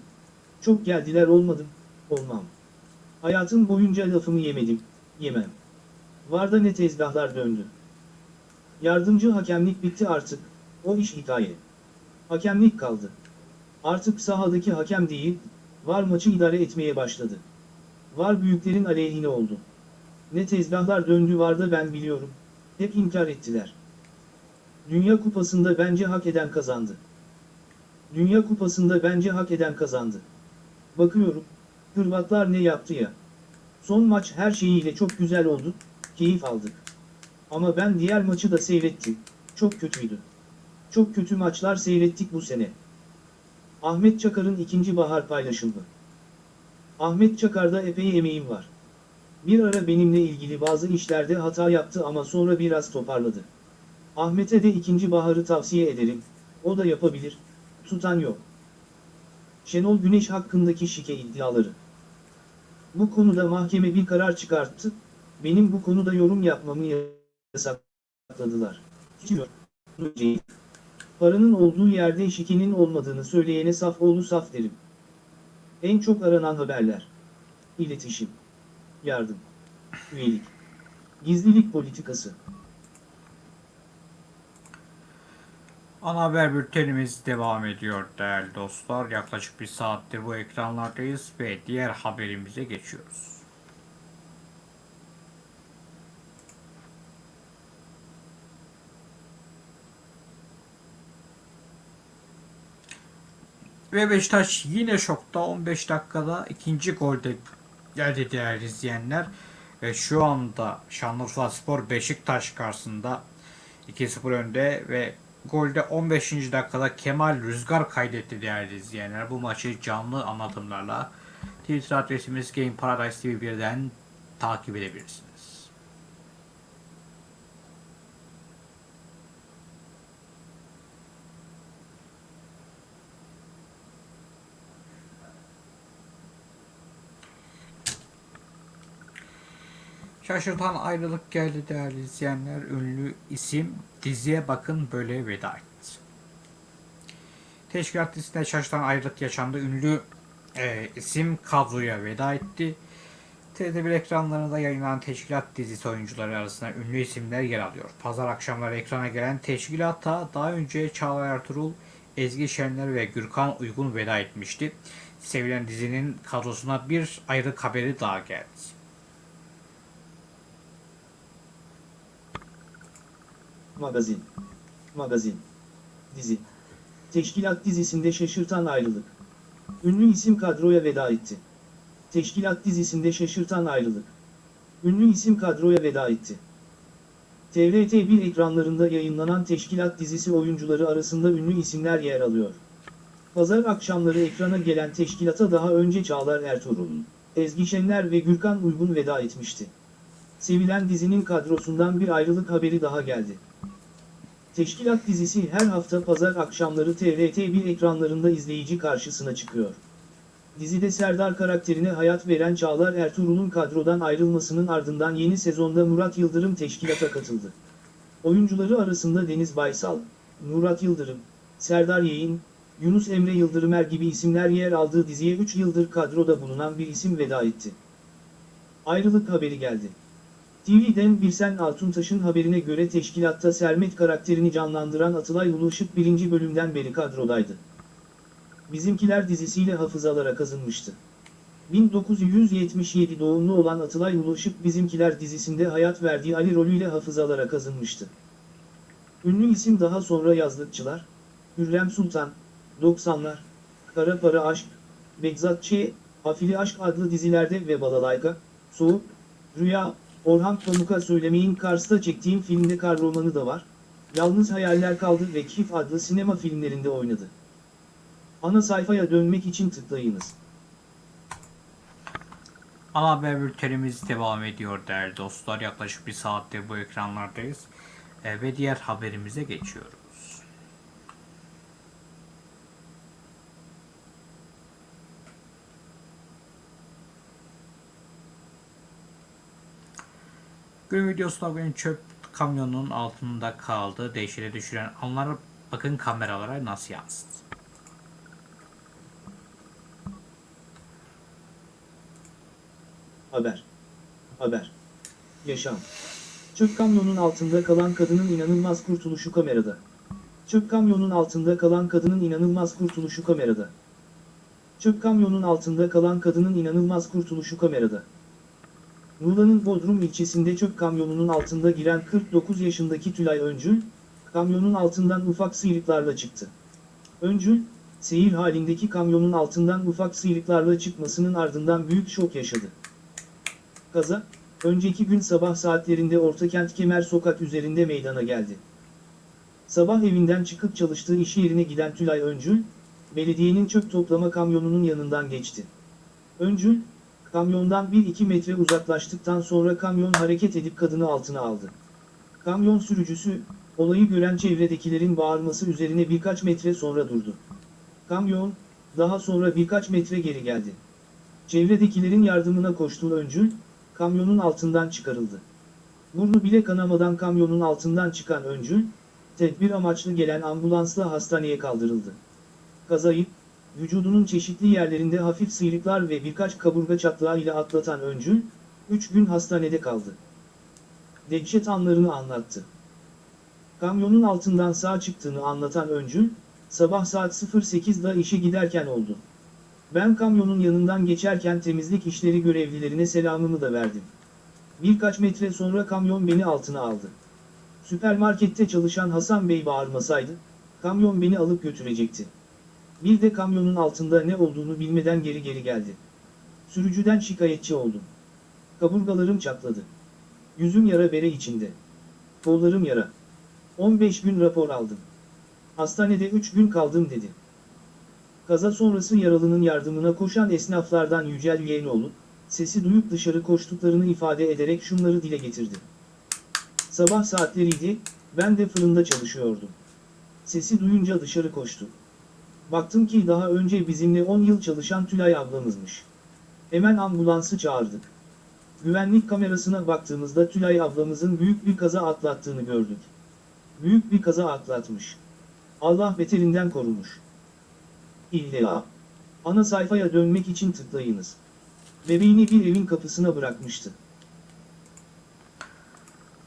Çok geldiler olmadım, olmam. Hayatım boyunca lafımı yemedim, yemem. Var da ne tezgahlar döndü. Yardımcı hakemlik bitti artık, o iş hikaye. Hakemlik kaldı. Artık sahadaki hakem değil, var maçı idare etmeye başladı. Var büyüklerin aleyhine oldu. Ne tezgahlar döndü var da ben biliyorum, hep inkar ettiler. Dünya Kupası'nda bence hak eden kazandı. Dünya Kupası'nda bence hak eden kazandı. Bakıyorum, Hırvatlar ne yaptı ya. Son maç her şeyiyle çok güzel oldu, keyif aldık. Ama ben diğer maçı da seyrettim, çok kötüydü. Çok kötü maçlar seyrettik bu sene. Ahmet Çakar'ın ikinci bahar paylaşımı. Ahmet Çakar'da epey emeğim var. Bir ara benimle ilgili bazı işlerde hata yaptı ama sonra biraz toparladı. Ahmet'e de ikinci baharı tavsiye ederim, o da yapabilir, tutan yok. Şenol Güneş hakkındaki şike iddiaları. Bu konuda mahkeme bir karar çıkarttı, benim bu konuda yorum yapmamı yasakladılar. Paranın olduğu yerde şikenin olmadığını söyleyene saf oğlu saf derim. En çok aranan haberler. İletişim. Yardım. Üyelik. Gizlilik politikası. Ana haber bültenimiz devam ediyor değerli dostlar. Yaklaşık bir saattir bu ekranlardayız ve diğer haberimize geçiyoruz. Ve Beşiktaş yine şokta 15 dakikada ikinci golde geldi değerli izleyenler. Ve şu anda Şanlıurfa Spor Beşiktaş karşısında 2-0 önde ve golde 15. dakikada Kemal Rüzgar kaydetti değerli izleyenler. Bu maçı canlı anlatımlarla Twitter adresimiz Game Paradise TV 1'den takip edebilirsiniz. Şaşırtan ayrılık geldi değerli izleyenler. Ünlü isim diziye bakın böyle veda etti. Teşkilat dizisinde şaşırtan ayrılık yaşandı. Ünlü e, isim kadroya veda etti. TRT1 ekranlarında yayınlanan Teşkilat dizisi oyuncuları arasında ünlü isimler yer alıyor. Pazar akşamları ekrana gelen Teşkilat'a daha önce Çağla Ertuğrul, Ezgi Şenler ve Gürkan Uygun veda etmişti. Sevilen dizinin kadrosuna bir ayrılık haberi daha geldi. Magazin. Magazin. Dizi. Teşkilat dizisinde şaşırtan ayrılık. Ünlü isim kadroya veda etti. Teşkilat dizisinde şaşırtan ayrılık. Ünlü isim kadroya veda etti. TRT1 ekranlarında yayınlanan Teşkilat dizisi oyuncuları arasında ünlü isimler yer alıyor. Pazar akşamları ekrana gelen teşkilata daha önce Çağlar Ertuğrul, Ezgi Şenler ve Gürkan Uygun veda etmişti. Sevilen dizinin kadrosundan bir ayrılık haberi daha geldi. Teşkilat dizisi her hafta pazar akşamları TRT1 ekranlarında izleyici karşısına çıkıyor. Dizide Serdar karakterine hayat veren Çağlar Ertuğrul'un kadrodan ayrılmasının ardından yeni sezonda Murat Yıldırım teşkilata katıldı. Oyuncuları arasında Deniz Baysal, Murat Yıldırım, Serdar Yeğin, Yunus Emre Yıldırımer gibi isimler yer aldığı diziye 3 yıldır kadroda bulunan bir isim veda etti. Ayrılık haberi geldi. TV'den Birsen Altuntaş'ın haberine göre teşkilatta Sermet karakterini canlandıran Atılay Uluışık birinci bölümden beri kadrodaydı. Bizimkiler dizisiyle hafızalara kazınmıştı. 1977 doğumlu olan Atılay Uluışık Bizimkiler dizisinde hayat verdiği Ali rolüyle hafızalara kazınmıştı. Ünlü isim daha sonra yazlıkçılar, Hürrem Sultan, 90'lar, Kara Para Aşk, Begzat Ç, Afili Aşk adlı dizilerde ve Balalayka, Soğuk, Rüya, Orhan Pamuk'a söylemeyin Kars'ta çektiğim filmde kar romanı da var. Yalnız Hayaller Kaldı ve Kif adlı sinema filmlerinde oynadı. Ana sayfaya dönmek için tıklayınız. Ana haber bültenimiz devam ediyor değerli dostlar. Yaklaşık bir saattir bu ekranlardayız. E, ve diğer haberimize geçiyoruz. Gün videosunda bugün çöp kamyonunun altında kaldı. Dehşete düşüren anlar bakın kameralara nasıl yansıdı. Haber. Haber. Yaşam. Çöp kamyonun altında kalan kadının inanılmaz kurtuluşu kamerada. Çöp kamyonun altında kalan kadının inanılmaz kurtuluşu kamerada. Çöp kamyonun altında kalan kadının inanılmaz kurtuluşu kamerada. Muğla'nın Bodrum ilçesinde çöp kamyonunun altında giren 49 yaşındaki Tülay Öncül, kamyonun altından ufak sıyrıklarla çıktı. Öncül, seyir halindeki kamyonun altından ufak sıyrıklarla çıkmasının ardından büyük şok yaşadı. Kaza, önceki gün sabah saatlerinde Ortakent Kemer Sokak üzerinde meydana geldi. Sabah evinden çıkıp çalıştığı iş yerine giden Tülay Öncül, belediyenin çöp toplama kamyonunun yanından geçti. Öncül, kamyondan 1-2 metre uzaklaştıktan sonra kamyon hareket edip kadını altına aldı. Kamyon sürücüsü, olayı gören çevredekilerin bağırması üzerine birkaç metre sonra durdu. Kamyon, daha sonra birkaç metre geri geldi. Çevredekilerin yardımına koştuğu Öncül, kamyonun altından çıkarıldı. Burnu bile kanamadan kamyonun altından çıkan Öncül, tedbir amaçlı gelen ambulansla hastaneye kaldırıldı. Kazayı, vücudunun çeşitli yerlerinde hafif sıyrıklar ve birkaç kaburga çatlağı ile atlatan Öncül, 3 gün hastanede kaldı. Dehşet anlarını anlattı. Kamyonun altından sağ çıktığını anlatan Öncül, sabah saat 08'da işe giderken oldu. Ben kamyonun yanından geçerken temizlik işleri görevlilerine selamımı da verdim. Birkaç metre sonra kamyon beni altına aldı. Süpermarkette çalışan Hasan Bey bağırmasaydı, kamyon beni alıp götürecekti. Bir de kamyonun altında ne olduğunu bilmeden geri geri geldi. Sürücüden şikayetçi oldum. Kaburgalarım çatladı. Yüzüm yara bere içinde. Kollarım yara. 15 gün rapor aldım. Hastanede 3 gün kaldım dedi. Kaza sonrası yaralının yardımına koşan esnaflardan Yücel Yeğenoğlu, sesi duyup dışarı koştuklarını ifade ederek şunları dile getirdi. Sabah saatleriydi, ben de fırında çalışıyordum. Sesi duyunca dışarı koştum. Baktım ki daha önce bizimle 10 yıl çalışan Tülay ablamızmış. Hemen ambulansı çağırdık. Güvenlik kamerasına baktığımızda Tülay ablamızın büyük bir kaza atlattığını gördük. Büyük bir kaza atlatmış. Allah beterinden korumuş. İlla. Ana sayfaya dönmek için tıklayınız. Bebeğini bir evin kapısına bırakmıştı.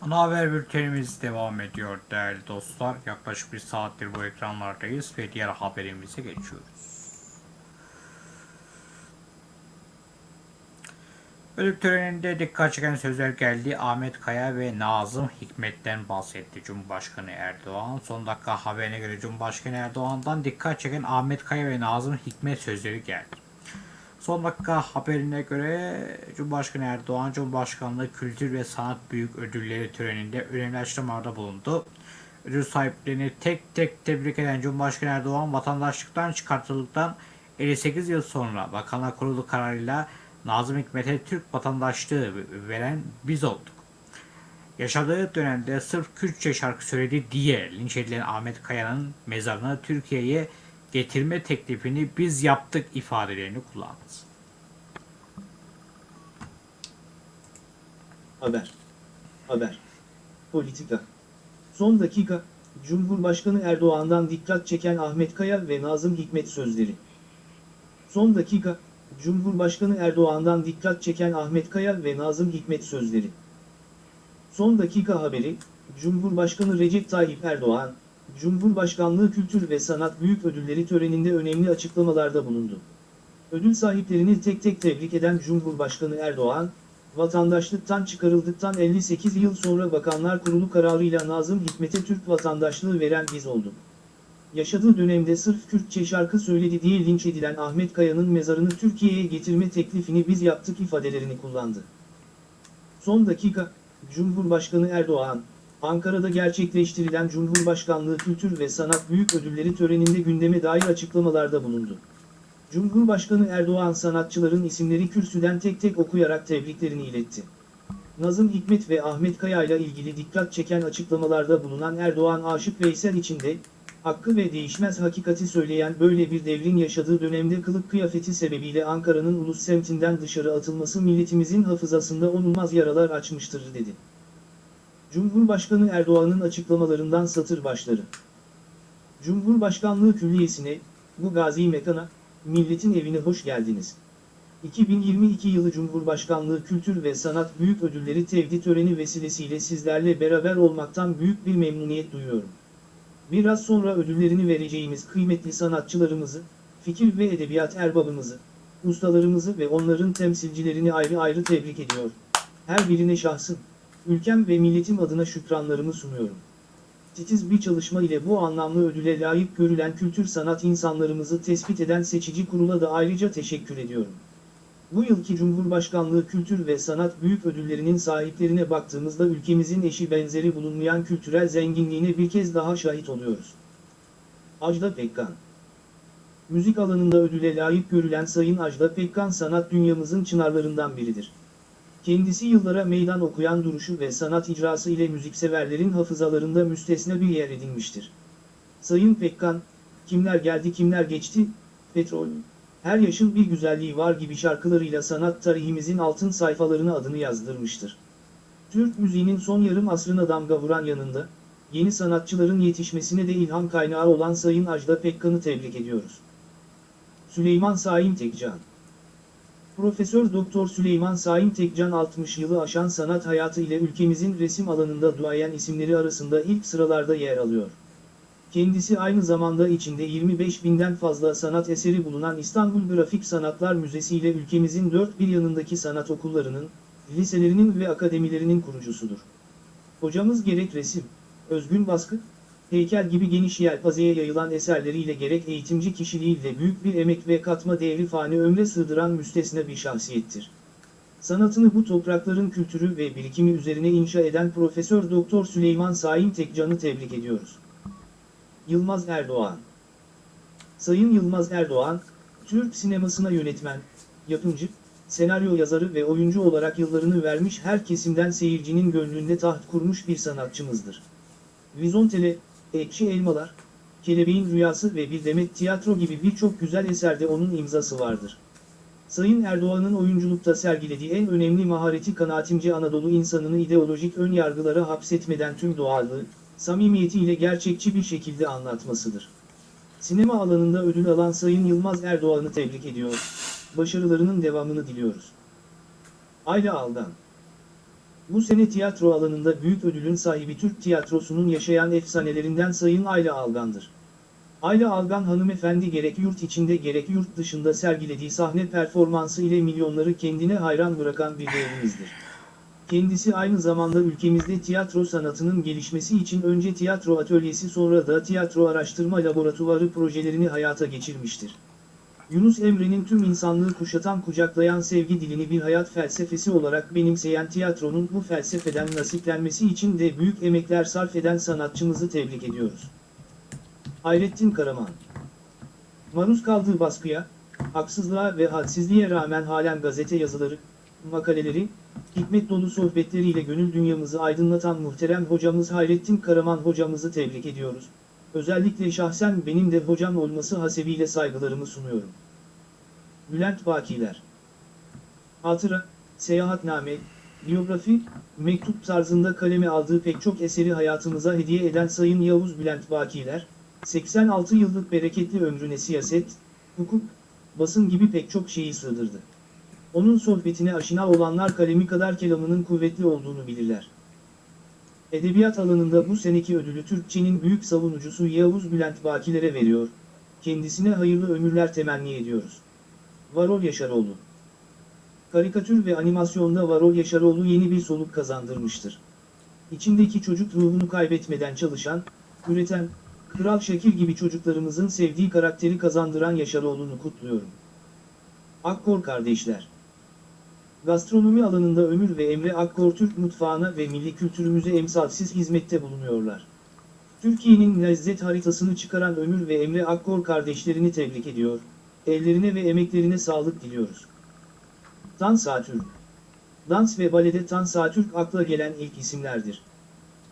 Ana haber bültenimiz devam ediyor değerli dostlar. Yaklaşık bir saattir bu ekranlardayız ve diğer haberimize geçiyoruz. Ölüm töreninde dikkat çeken sözler geldi. Ahmet Kaya ve Nazım Hikmet'ten bahsetti Cumhurbaşkanı Erdoğan. Son dakika haberine göre Cumhurbaşkanı Erdoğan'dan dikkat çeken Ahmet Kaya ve Nazım Hikmet sözleri geldi. Son dakika haberine göre Cumhurbaşkanı Erdoğan, Cumhurbaşkanlığı Kültür ve Sanat Büyük Ödülleri töreninde önemli açıklamalarda bulundu. Ödül sahiplerini tek tek tebrik eden Cumhurbaşkanı Erdoğan, vatandaşlıktan çıkartıldıktan 58 yıl sonra Bakanlar Kurulu kararıyla Nazım Hikmet'e Türk vatandaşlığı veren biz olduk. Yaşadığı dönemde sırf Kürtçe şarkı söyledi diye linç edilen Ahmet Kaya'nın mezarını Türkiye'ye getirme teklifini biz yaptık ifadelerini kullandı. Haber. Haber. Politika. Son dakika, Cumhurbaşkanı Erdoğan'dan dikkat çeken Ahmet Kaya ve Nazım Hikmet sözleri. Son dakika, Cumhurbaşkanı Erdoğan'dan dikkat çeken Ahmet Kaya ve Nazım Hikmet sözleri. Son dakika haberi, Cumhurbaşkanı Recep Tayyip Erdoğan, Cumhurbaşkanlığı Kültür ve Sanat Büyük Ödülleri töreninde önemli açıklamalarda bulundu. Ödül sahiplerini tek tek tebrik eden Cumhurbaşkanı Erdoğan, vatandaşlıktan çıkarıldıktan 58 yıl sonra Bakanlar Kurulu kararıyla Nazım Hikmet'e Türk vatandaşlığı veren biz olduk. Yaşadığı dönemde sırf Kürtçe şarkı söyledi diye linç edilen Ahmet Kaya'nın mezarını Türkiye'ye getirme teklifini biz yaptık ifadelerini kullandı. Son dakika, Cumhurbaşkanı Erdoğan, Ankara'da gerçekleştirilen Cumhurbaşkanlığı Kültür ve Sanat Büyük Ödülleri töreninde gündeme dair açıklamalarda bulundu. Cumhurbaşkanı Erdoğan sanatçıların isimleri kürsüden tek tek okuyarak tebriklerini iletti. Nazım Hikmet ve Ahmet Kaya ile ilgili dikkat çeken açıklamalarda bulunan Erdoğan Aşık Veysel için de, hakkı ve değişmez hakikati söyleyen böyle bir devrin yaşadığı dönemde kılık kıyafeti sebebiyle Ankara'nın ulus semtinden dışarı atılması milletimizin hafızasında onulmaz yaralar açmıştır dedi. Cumhurbaşkanı Erdoğan'ın açıklamalarından satır başları. Cumhurbaşkanlığı Külliyesi'ne, bu gazi mekana, milletin evine hoş geldiniz. 2022 yılı Cumhurbaşkanlığı Kültür ve Sanat Büyük Ödülleri tevdi töreni vesilesiyle sizlerle beraber olmaktan büyük bir memnuniyet duyuyorum. Biraz sonra ödüllerini vereceğimiz kıymetli sanatçılarımızı, fikir ve edebiyat erbabımızı, ustalarımızı ve onların temsilcilerini ayrı ayrı tebrik ediyor. Her birine şahsım, ülkem ve milletim adına şükranlarımı sunuyorum. Titiz bir çalışma ile bu anlamlı ödüle layık görülen kültür sanat insanlarımızı tespit eden seçici kurula da ayrıca teşekkür ediyorum. Bu yılki Cumhurbaşkanlığı Kültür ve Sanat Büyük Ödülleri'nin sahiplerine baktığımızda ülkemizin eşi benzeri bulunmayan kültürel zenginliğine bir kez daha şahit oluyoruz. Ajda Pekkan Müzik alanında ödüle layık görülen Sayın Ajda Pekkan sanat dünyamızın çınarlarından biridir. Kendisi yıllara meydan okuyan duruşu ve sanat icrası ile müzikseverlerin hafızalarında müstesna bir yer edinmiştir. Sayın Pekkan, kimler geldi kimler geçti, petrol, her yaşın bir güzelliği var gibi şarkılarıyla sanat tarihimizin altın sayfalarına adını yazdırmıştır. Türk müziğinin son yarım asrına damga vuran yanında, yeni sanatçıların yetişmesine de ilham kaynağı olan Sayın Ajda Pekkan'ı tebrik ediyoruz. Süleyman Saim Tekcan Profesör Doktor Süleyman Saim Tekcan 60 yılı aşan sanat hayatı ile ülkemizin resim alanında duayen isimleri arasında ilk sıralarda yer alıyor. Kendisi aynı zamanda içinde 25 binden fazla sanat eseri bulunan İstanbul Grafik Sanatlar Müzesi ile ülkemizin dört bir yanındaki sanat okullarının, liselerinin ve akademilerinin kurucusudur. Hocamız gerek resim, özgün baskı, heykel gibi geniş yelpazeye yayılan eserleriyle gerek eğitimci kişiliğiyle büyük bir emek ve katma değeri fani ömre sığdıran müstesna bir şahsiyettir. Sanatını bu toprakların kültürü ve birikimi üzerine inşa eden Profesör Doktor Süleyman Saim Tekcan'ı tebrik ediyoruz. Yılmaz Erdoğan Sayın Yılmaz Erdoğan, Türk sinemasına yönetmen, yapımcı, senaryo yazarı ve oyuncu olarak yıllarını vermiş her kesimden seyircinin gönlünde taht kurmuş bir sanatçımızdır. Vizontele, Ekşi Elmalar, Kelebeğin Rüyası ve Bir Demet Tiyatro gibi birçok güzel eserde onun imzası vardır. Sayın Erdoğan'ın oyunculukta sergilediği en önemli mahareti kanaatimce Anadolu insanını ideolojik ön yargılara hapsetmeden tüm doğallığı, samimiyetiyle gerçekçi bir şekilde anlatmasıdır. Sinema alanında ödül alan Sayın Yılmaz Erdoğan'ı tebrik ediyor, başarılarının devamını diliyoruz. Ayla Aldan Bu sene tiyatro alanında büyük ödülün sahibi Türk tiyatrosunun yaşayan efsanelerinden Sayın Ayla Algan'dır. Ayla Algan hanımefendi gerek yurt içinde gerek yurt dışında sergilediği sahne performansı ile milyonları kendine hayran bırakan bir devrimizdir. Kendisi aynı zamanda ülkemizde tiyatro sanatının gelişmesi için önce tiyatro atölyesi sonra da tiyatro araştırma laboratuvarı projelerini hayata geçirmiştir. Yunus Emre'nin tüm insanlığı kuşatan kucaklayan sevgi dilini bir hayat felsefesi olarak benimseyen tiyatronun bu felsefeden nasiplenmesi için de büyük emekler sarf eden sanatçımızı tebrik ediyoruz. Hayrettin Karaman Maruz kaldığı baskıya, haksızlığa ve hadsizliğe rağmen halen gazete yazıları, makaleleri, hikmet dolu sohbetleriyle gönül dünyamızı aydınlatan muhterem hocamız Hayrettin Karaman hocamızı tebrik ediyoruz. Özellikle şahsen benim de hocam olması hasebiyle saygılarımı sunuyorum. Bülent Bakiler Hatıra, Seyahatname, biyografi, mektup tarzında kaleme aldığı pek çok eseri hayatımıza hediye eden Sayın Yavuz Bülent Bakiler, 86 yıllık bereketli ömrüne siyaset, hukuk, basın gibi pek çok şeyi sığdırdı. Onun sohbetine aşina olanlar kalemi kadar kelamının kuvvetli olduğunu bilirler. Edebiyat alanında bu seneki ödülü Türkçenin büyük savunucusu Yavuz Bülent Bakilere veriyor, kendisine hayırlı ömürler temenni ediyoruz. Varol Yaşaroğlu Karikatür ve animasyonda Varol Yaşaroğlu yeni bir soluk kazandırmıştır. İçindeki çocuk ruhunu kaybetmeden çalışan, üreten, Kral Şakir gibi çocuklarımızın sevdiği karakteri kazandıran Yaşaroğlu'nu kutluyorum. Akkor kardeşler Gastronomi alanında Ömür ve Emre Akkor Türk mutfağına ve milli kültürümüze emsalsiz hizmette bulunuyorlar. Türkiye'nin lezzet haritasını çıkaran Ömür ve Emre Akkor kardeşlerini tebrik ediyor, ellerine ve emeklerine sağlık diliyoruz. Tan Satürk Dans ve balede Tan Satürk akla gelen ilk isimlerdir.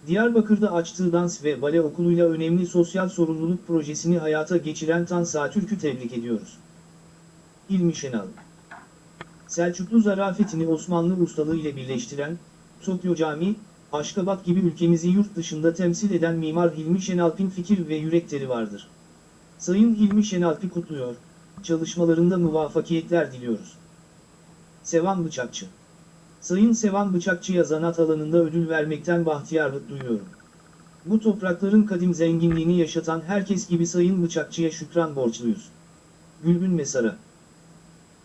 Diyarbakır'da açtığı dans ve bale okuluyla önemli sosyal sorumluluk projesini hayata geçiren Tan Satürk'ü tebrik ediyoruz. İlmi Şenal Selçuklu zarafetini Osmanlı ustalığı ile birleştiren, Tokyo Camii, Aşkabat gibi ülkemizi yurt dışında temsil eden Mimar Hilmi Şenalp'in fikir ve yürekleri vardır. Sayın Hilmi Şenalp'i kutluyor, çalışmalarında muvaffakiyetler diliyoruz. Sevan Bıçakçı Sayın Sevan Bıçakçı'ya zanat alanında ödül vermekten bahtiyarlık duyuyorum. Bu toprakların kadim zenginliğini yaşatan herkes gibi Sayın Bıçakçı'ya şükran borçluyuz. Gülbün Mesara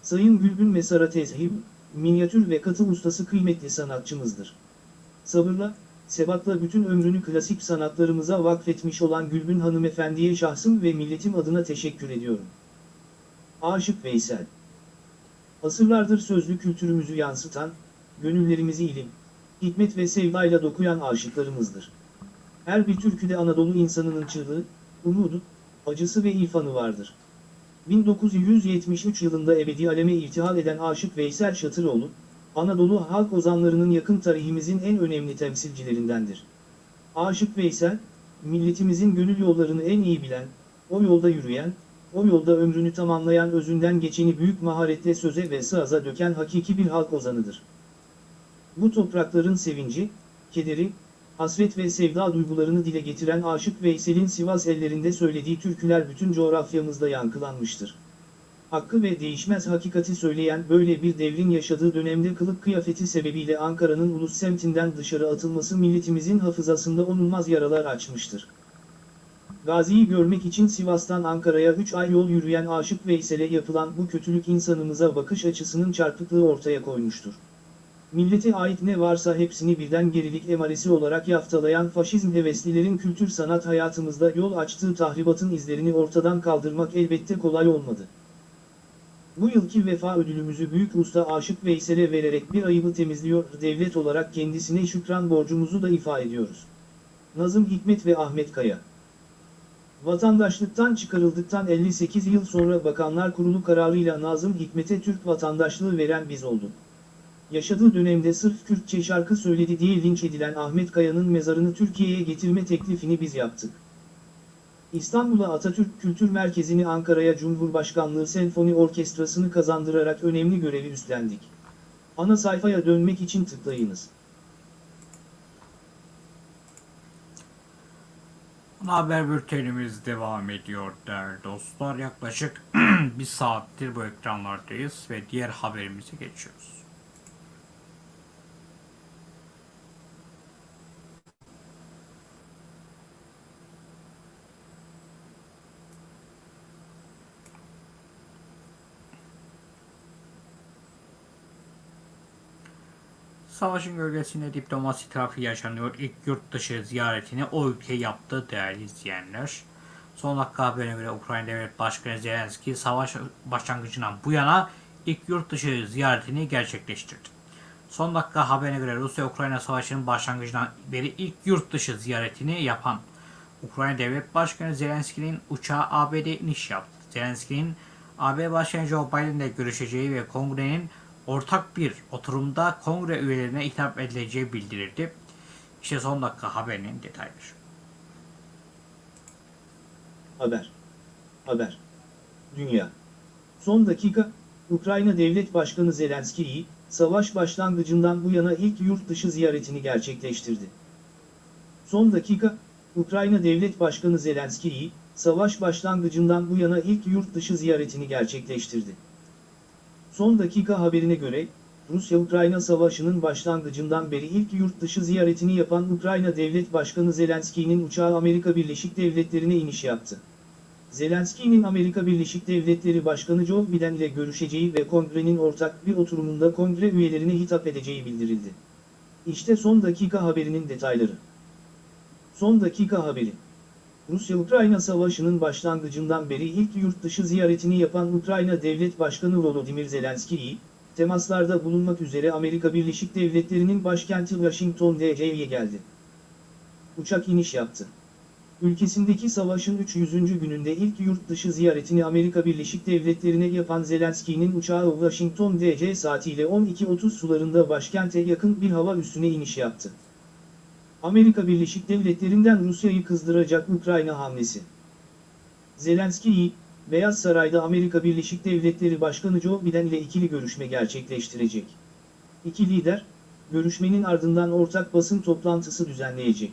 Sayın Gülbün Mesara tezhib, minyatür ve katı ustası kıymetli sanatçımızdır. Sabırla, sebatla bütün ömrünü klasik sanatlarımıza vakfetmiş olan Gülbün hanımefendiye şahsım ve milletim adına teşekkür ediyorum. Aşık Veysel Asırlardır sözlü kültürümüzü yansıtan, gönüllerimizi ilim, hikmet ve sevdayla dokuyan aşıklarımızdır. Her bir türküde Anadolu insanının çığlığı, umudu, acısı ve irfanı vardır. 1973 yılında ebedi aleme irtihal eden Aşık Veysel Şatıroğlu, Anadolu halk ozanlarının yakın tarihimizin en önemli temsilcilerindendir. Aşık Veysel, milletimizin gönül yollarını en iyi bilen, o yolda yürüyen, o yolda ömrünü tamamlayan özünden geçeni büyük maharetle söze ve sığaza döken hakiki bir halk ozanıdır. Bu toprakların sevinci, kederi, hasret ve sevda duygularını dile getiren Aşık Veysel'in Sivas ellerinde söylediği türküler bütün coğrafyamızda yankılanmıştır. Hakkı ve değişmez hakikati söyleyen böyle bir devrin yaşadığı dönemde kılık kıyafeti sebebiyle Ankara'nın ulus semtinden dışarı atılması milletimizin hafızasında onulmaz yaralar açmıştır. Gazi'yi görmek için Sivas'tan Ankara'ya 3 ay yol yürüyen Aşık Veysel'e yapılan bu kötülük insanımıza bakış açısının çarpıklığı ortaya koymuştur. Millete ait ne varsa hepsini birden gerilik emaresi olarak yaftalayan faşizm heveslilerin kültür sanat hayatımızda yol açtığı tahribatın izlerini ortadan kaldırmak elbette kolay olmadı. Bu yılki vefa ödülümüzü Büyük Usta Aşık Veysel'e vererek bir ayıbı temizliyor, devlet olarak kendisine şükran borcumuzu da ifa ediyoruz. Nazım Hikmet ve Ahmet Kaya Vatandaşlıktan çıkarıldıktan 58 yıl sonra Bakanlar Kurulu kararıyla Nazım Hikmet'e Türk vatandaşlığı veren biz olduk. Yaşadığı dönemde sırf Kürtçe şarkı söyledi diye linç edilen Ahmet Kaya'nın mezarını Türkiye'ye getirme teklifini biz yaptık. İstanbul'a Atatürk Kültür Merkezi'ni Ankara'ya Cumhurbaşkanlığı Senfoni Orkestrası'nı kazandırarak önemli görevi üstlendik. Ana sayfaya dönmek için tıklayınız. Ana haber bültenimiz devam ediyor değerli dostlar. Yaklaşık bir saattir bu ekranlardayız ve diğer haberimize geçiyoruz. Savaşın gölgesinde diplomasi trafiği yaşanıyor. İlk yurt dışı ziyaretini o ülke yaptı değerli izleyenler. Son dakika haberine göre Ukrayna Devlet Başkanı Zelenski savaş başlangıcından bu yana ilk yurt dışı ziyaretini gerçekleştirdi. Son dakika haberine göre Rusya-Ukrayna Savaşı'nın başlangıcından beri ilk yurt dışı ziyaretini yapan Ukrayna Devlet Başkanı Zelenski'nin uçağı ABD iniş yaptı. Zelenski'nin AB Başkanı Joe Biden'le görüşeceği ve kongrenin ortak bir oturumda kongre üyelerine hitap edileceği bildirildi. İşte son dakika haberinin detayları. Haber. Haber. Dünya. Son dakika, Ukrayna Devlet Başkanı Zelenskiy, savaş başlangıcından bu yana ilk yurt dışı ziyaretini gerçekleştirdi. Son dakika, Ukrayna Devlet Başkanı Zelenskiy, savaş başlangıcından bu yana ilk yurt dışı ziyaretini gerçekleştirdi. Son dakika haberine göre, Rusya-Ukrayna savaşının başlangıcından beri ilk yurt dışı ziyaretini yapan Ukrayna Devlet Başkanı Zelenskiy'nin uçağı Amerika Birleşik Devletleri'ne iniş yaptı. Zelenski'nin Amerika Birleşik Devletleri Başkanı Joe Biden ile görüşeceği ve kongrenin ortak bir oturumunda kongre üyelerine hitap edeceği bildirildi. İşte son dakika haberinin detayları. Son dakika haberi. Rusya-Ukrayna savaşının başlangıcından beri ilk yurt dışı ziyaretini yapan Ukrayna Devlet Başkanı Volodymyr Zelenskiy, temaslarda bulunmak üzere Amerika Birleşik Devletleri'nin başkenti Washington DC'ye geldi. Uçak iniş yaptı. Ülkesindeki savaşın 300. gününde ilk yurt dışı ziyaretini Amerika Birleşik Devletleri'ne yapan Zelenski'nin uçağı Washington DC saatiyle 12.30 sularında başkente yakın bir hava üssüne iniş yaptı. Amerika Birleşik Devletleri'nden Rusya'yı kızdıracak Ukrayna hamlesi. Zelenskiy, Beyaz Saray'da Amerika Birleşik Devletleri Başkanı Joe Biden ile ikili görüşme gerçekleştirecek. İki lider, görüşmenin ardından ortak basın toplantısı düzenleyecek.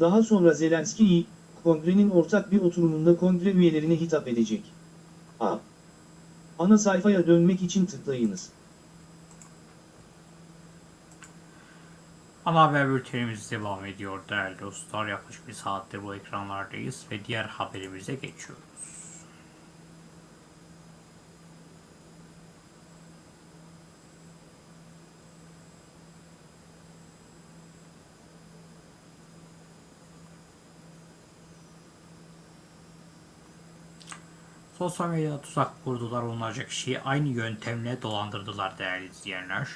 Daha sonra Zelenskiy, kongrenin ortak bir oturumunda kongre üyelerine hitap edecek. A. Ana sayfaya dönmek için tıklayınız. Ana haber bültenimiz devam ediyor değerli dostlar. Yaklaşık bir saattir bu ekranlardayız ve diğer haberimize geçiyoruz. Sosyal medyada tuzak kurdular onlarca kişiyi aynı yöntemle dolandırdılar değerli izleyenler.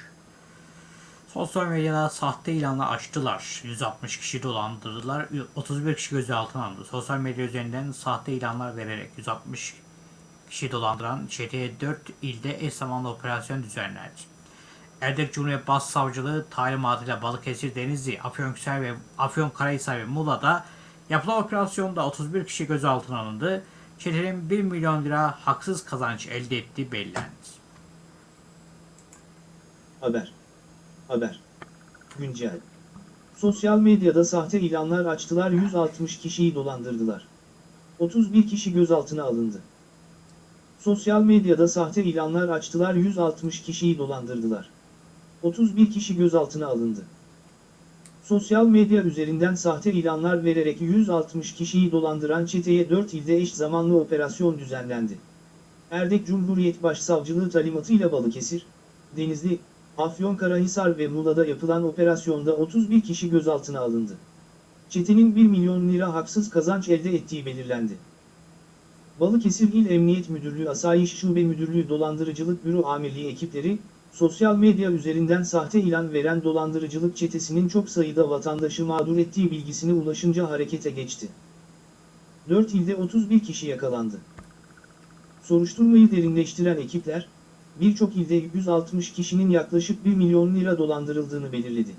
Sosyal medyada sahte ilanla açtılar. 160 kişi dolandırdılar. 31 kişi gözaltına alındı. Sosyal medya üzerinden sahte ilanlar vererek 160 kişi dolandıran çeteye 4 ilde eş zamanlı operasyon düzenlendi. Erdek Cumhuriyet Başsavcılığı talimatıyla Balıkesir, Denizli, Afyonkarahisar ve Afyonkarahisar ve Muğla'da yapılan operasyonda 31 kişi gözaltına alındı. Çetenin 1 milyon lira haksız kazanç elde ettiği belirlendi. Haber. Haber. Güncel. Sosyal medyada sahte ilanlar açtılar 160 kişiyi dolandırdılar. 31 kişi gözaltına alındı. Sosyal medyada sahte ilanlar açtılar 160 kişiyi dolandırdılar. 31 kişi gözaltına alındı. Sosyal medya üzerinden sahte ilanlar vererek 160 kişiyi dolandıran çeteye 4 ilde eş zamanlı operasyon düzenlendi. Erdek Cumhuriyet Başsavcılığı talimatıyla Balıkesir, Denizli, Afyonkarahisar ve Muğla'da yapılan operasyonda 31 kişi gözaltına alındı. Çetenin 1 milyon lira haksız kazanç elde ettiği belirlendi. Balıkesir İl Emniyet Müdürlüğü Asayiş Şube Müdürlüğü Dolandırıcılık Büro Amirliği ekipleri, sosyal medya üzerinden sahte ilan veren dolandırıcılık çetesinin çok sayıda vatandaşı mağdur ettiği bilgisine ulaşınca harekete geçti. 4 ilde 31 kişi yakalandı. Soruşturmayı derinleştiren ekipler, birçok ilde 160 kişinin yaklaşık 1 milyon lira dolandırıldığını belirledi.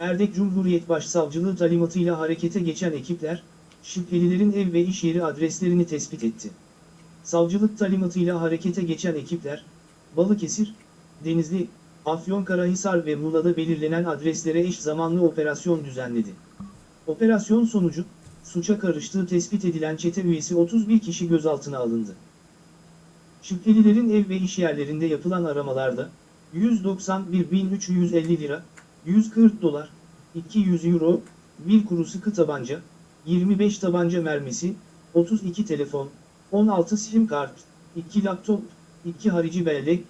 Erdek Cumhuriyet Başsavcılığı talimatıyla harekete geçen ekipler, şüphelilerin ev ve iş yeri adreslerini tespit etti. Savcılık talimatıyla harekete geçen ekipler, Balıkesir, Denizli, Afyonkarahisar ve Muğla'da belirlenen adreslere eş zamanlı operasyon düzenledi. Operasyon sonucu, suça karıştığı tespit edilen çete üyesi 31 kişi gözaltına alındı. Şüphelilerin ev ve iş yerlerinde yapılan aramalarda, 191.350 lira, 140 dolar, 200 euro, 1 kuru sıkı tabanca, 25 tabanca mermisi, 32 telefon, 16 sim kart, 2 laptop, 2 harici bellek,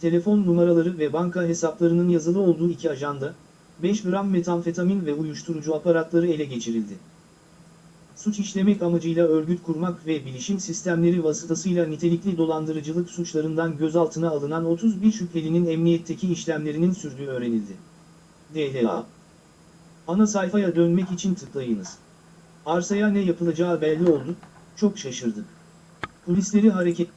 telefon numaraları ve banka hesaplarının yazılı olduğu iki ajanda, 5 gram metamfetamin ve uyuşturucu aparatları ele geçirildi. Suç işlemek amacıyla örgüt kurmak ve bilişim sistemleri vasıtasıyla nitelikli dolandırıcılık suçlarından gözaltına alınan 31 şüphelinin emniyetteki işlemlerinin sürdüğü öğrenildi. DLA Ana sayfaya dönmek için tıklayınız. Arsaya ne yapılacağı belli oldu, çok şaşırdık. Polisleri hareket...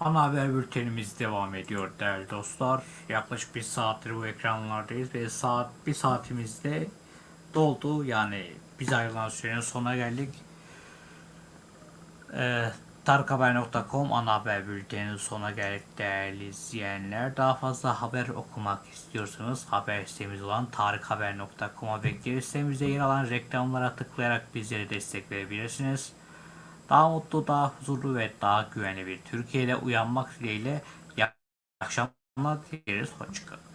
Ana haber bültenimiz devam ediyor değerli dostlar. Yaklaşık bir saattir bu ekranlardayız ve saat bir saatimizde doldu. Yani biz ayrılan sürenin sonuna geldik. Ee, Tarikhaber.com ana haber bülteninin sona geldik değerli izleyenler. Daha fazla haber okumak istiyorsanız haber sitemiz olan tarikhaber.com'a bekleriz. Sitemizde yer alan reklamlara tıklayarak bizlere destek verebilirsiniz. Daha mutlu, daha huzurlu ve daha güvenli bir Türkiye'de uyanmak dileğiyle iyi akşamlar dileriz. Hoşçakalın.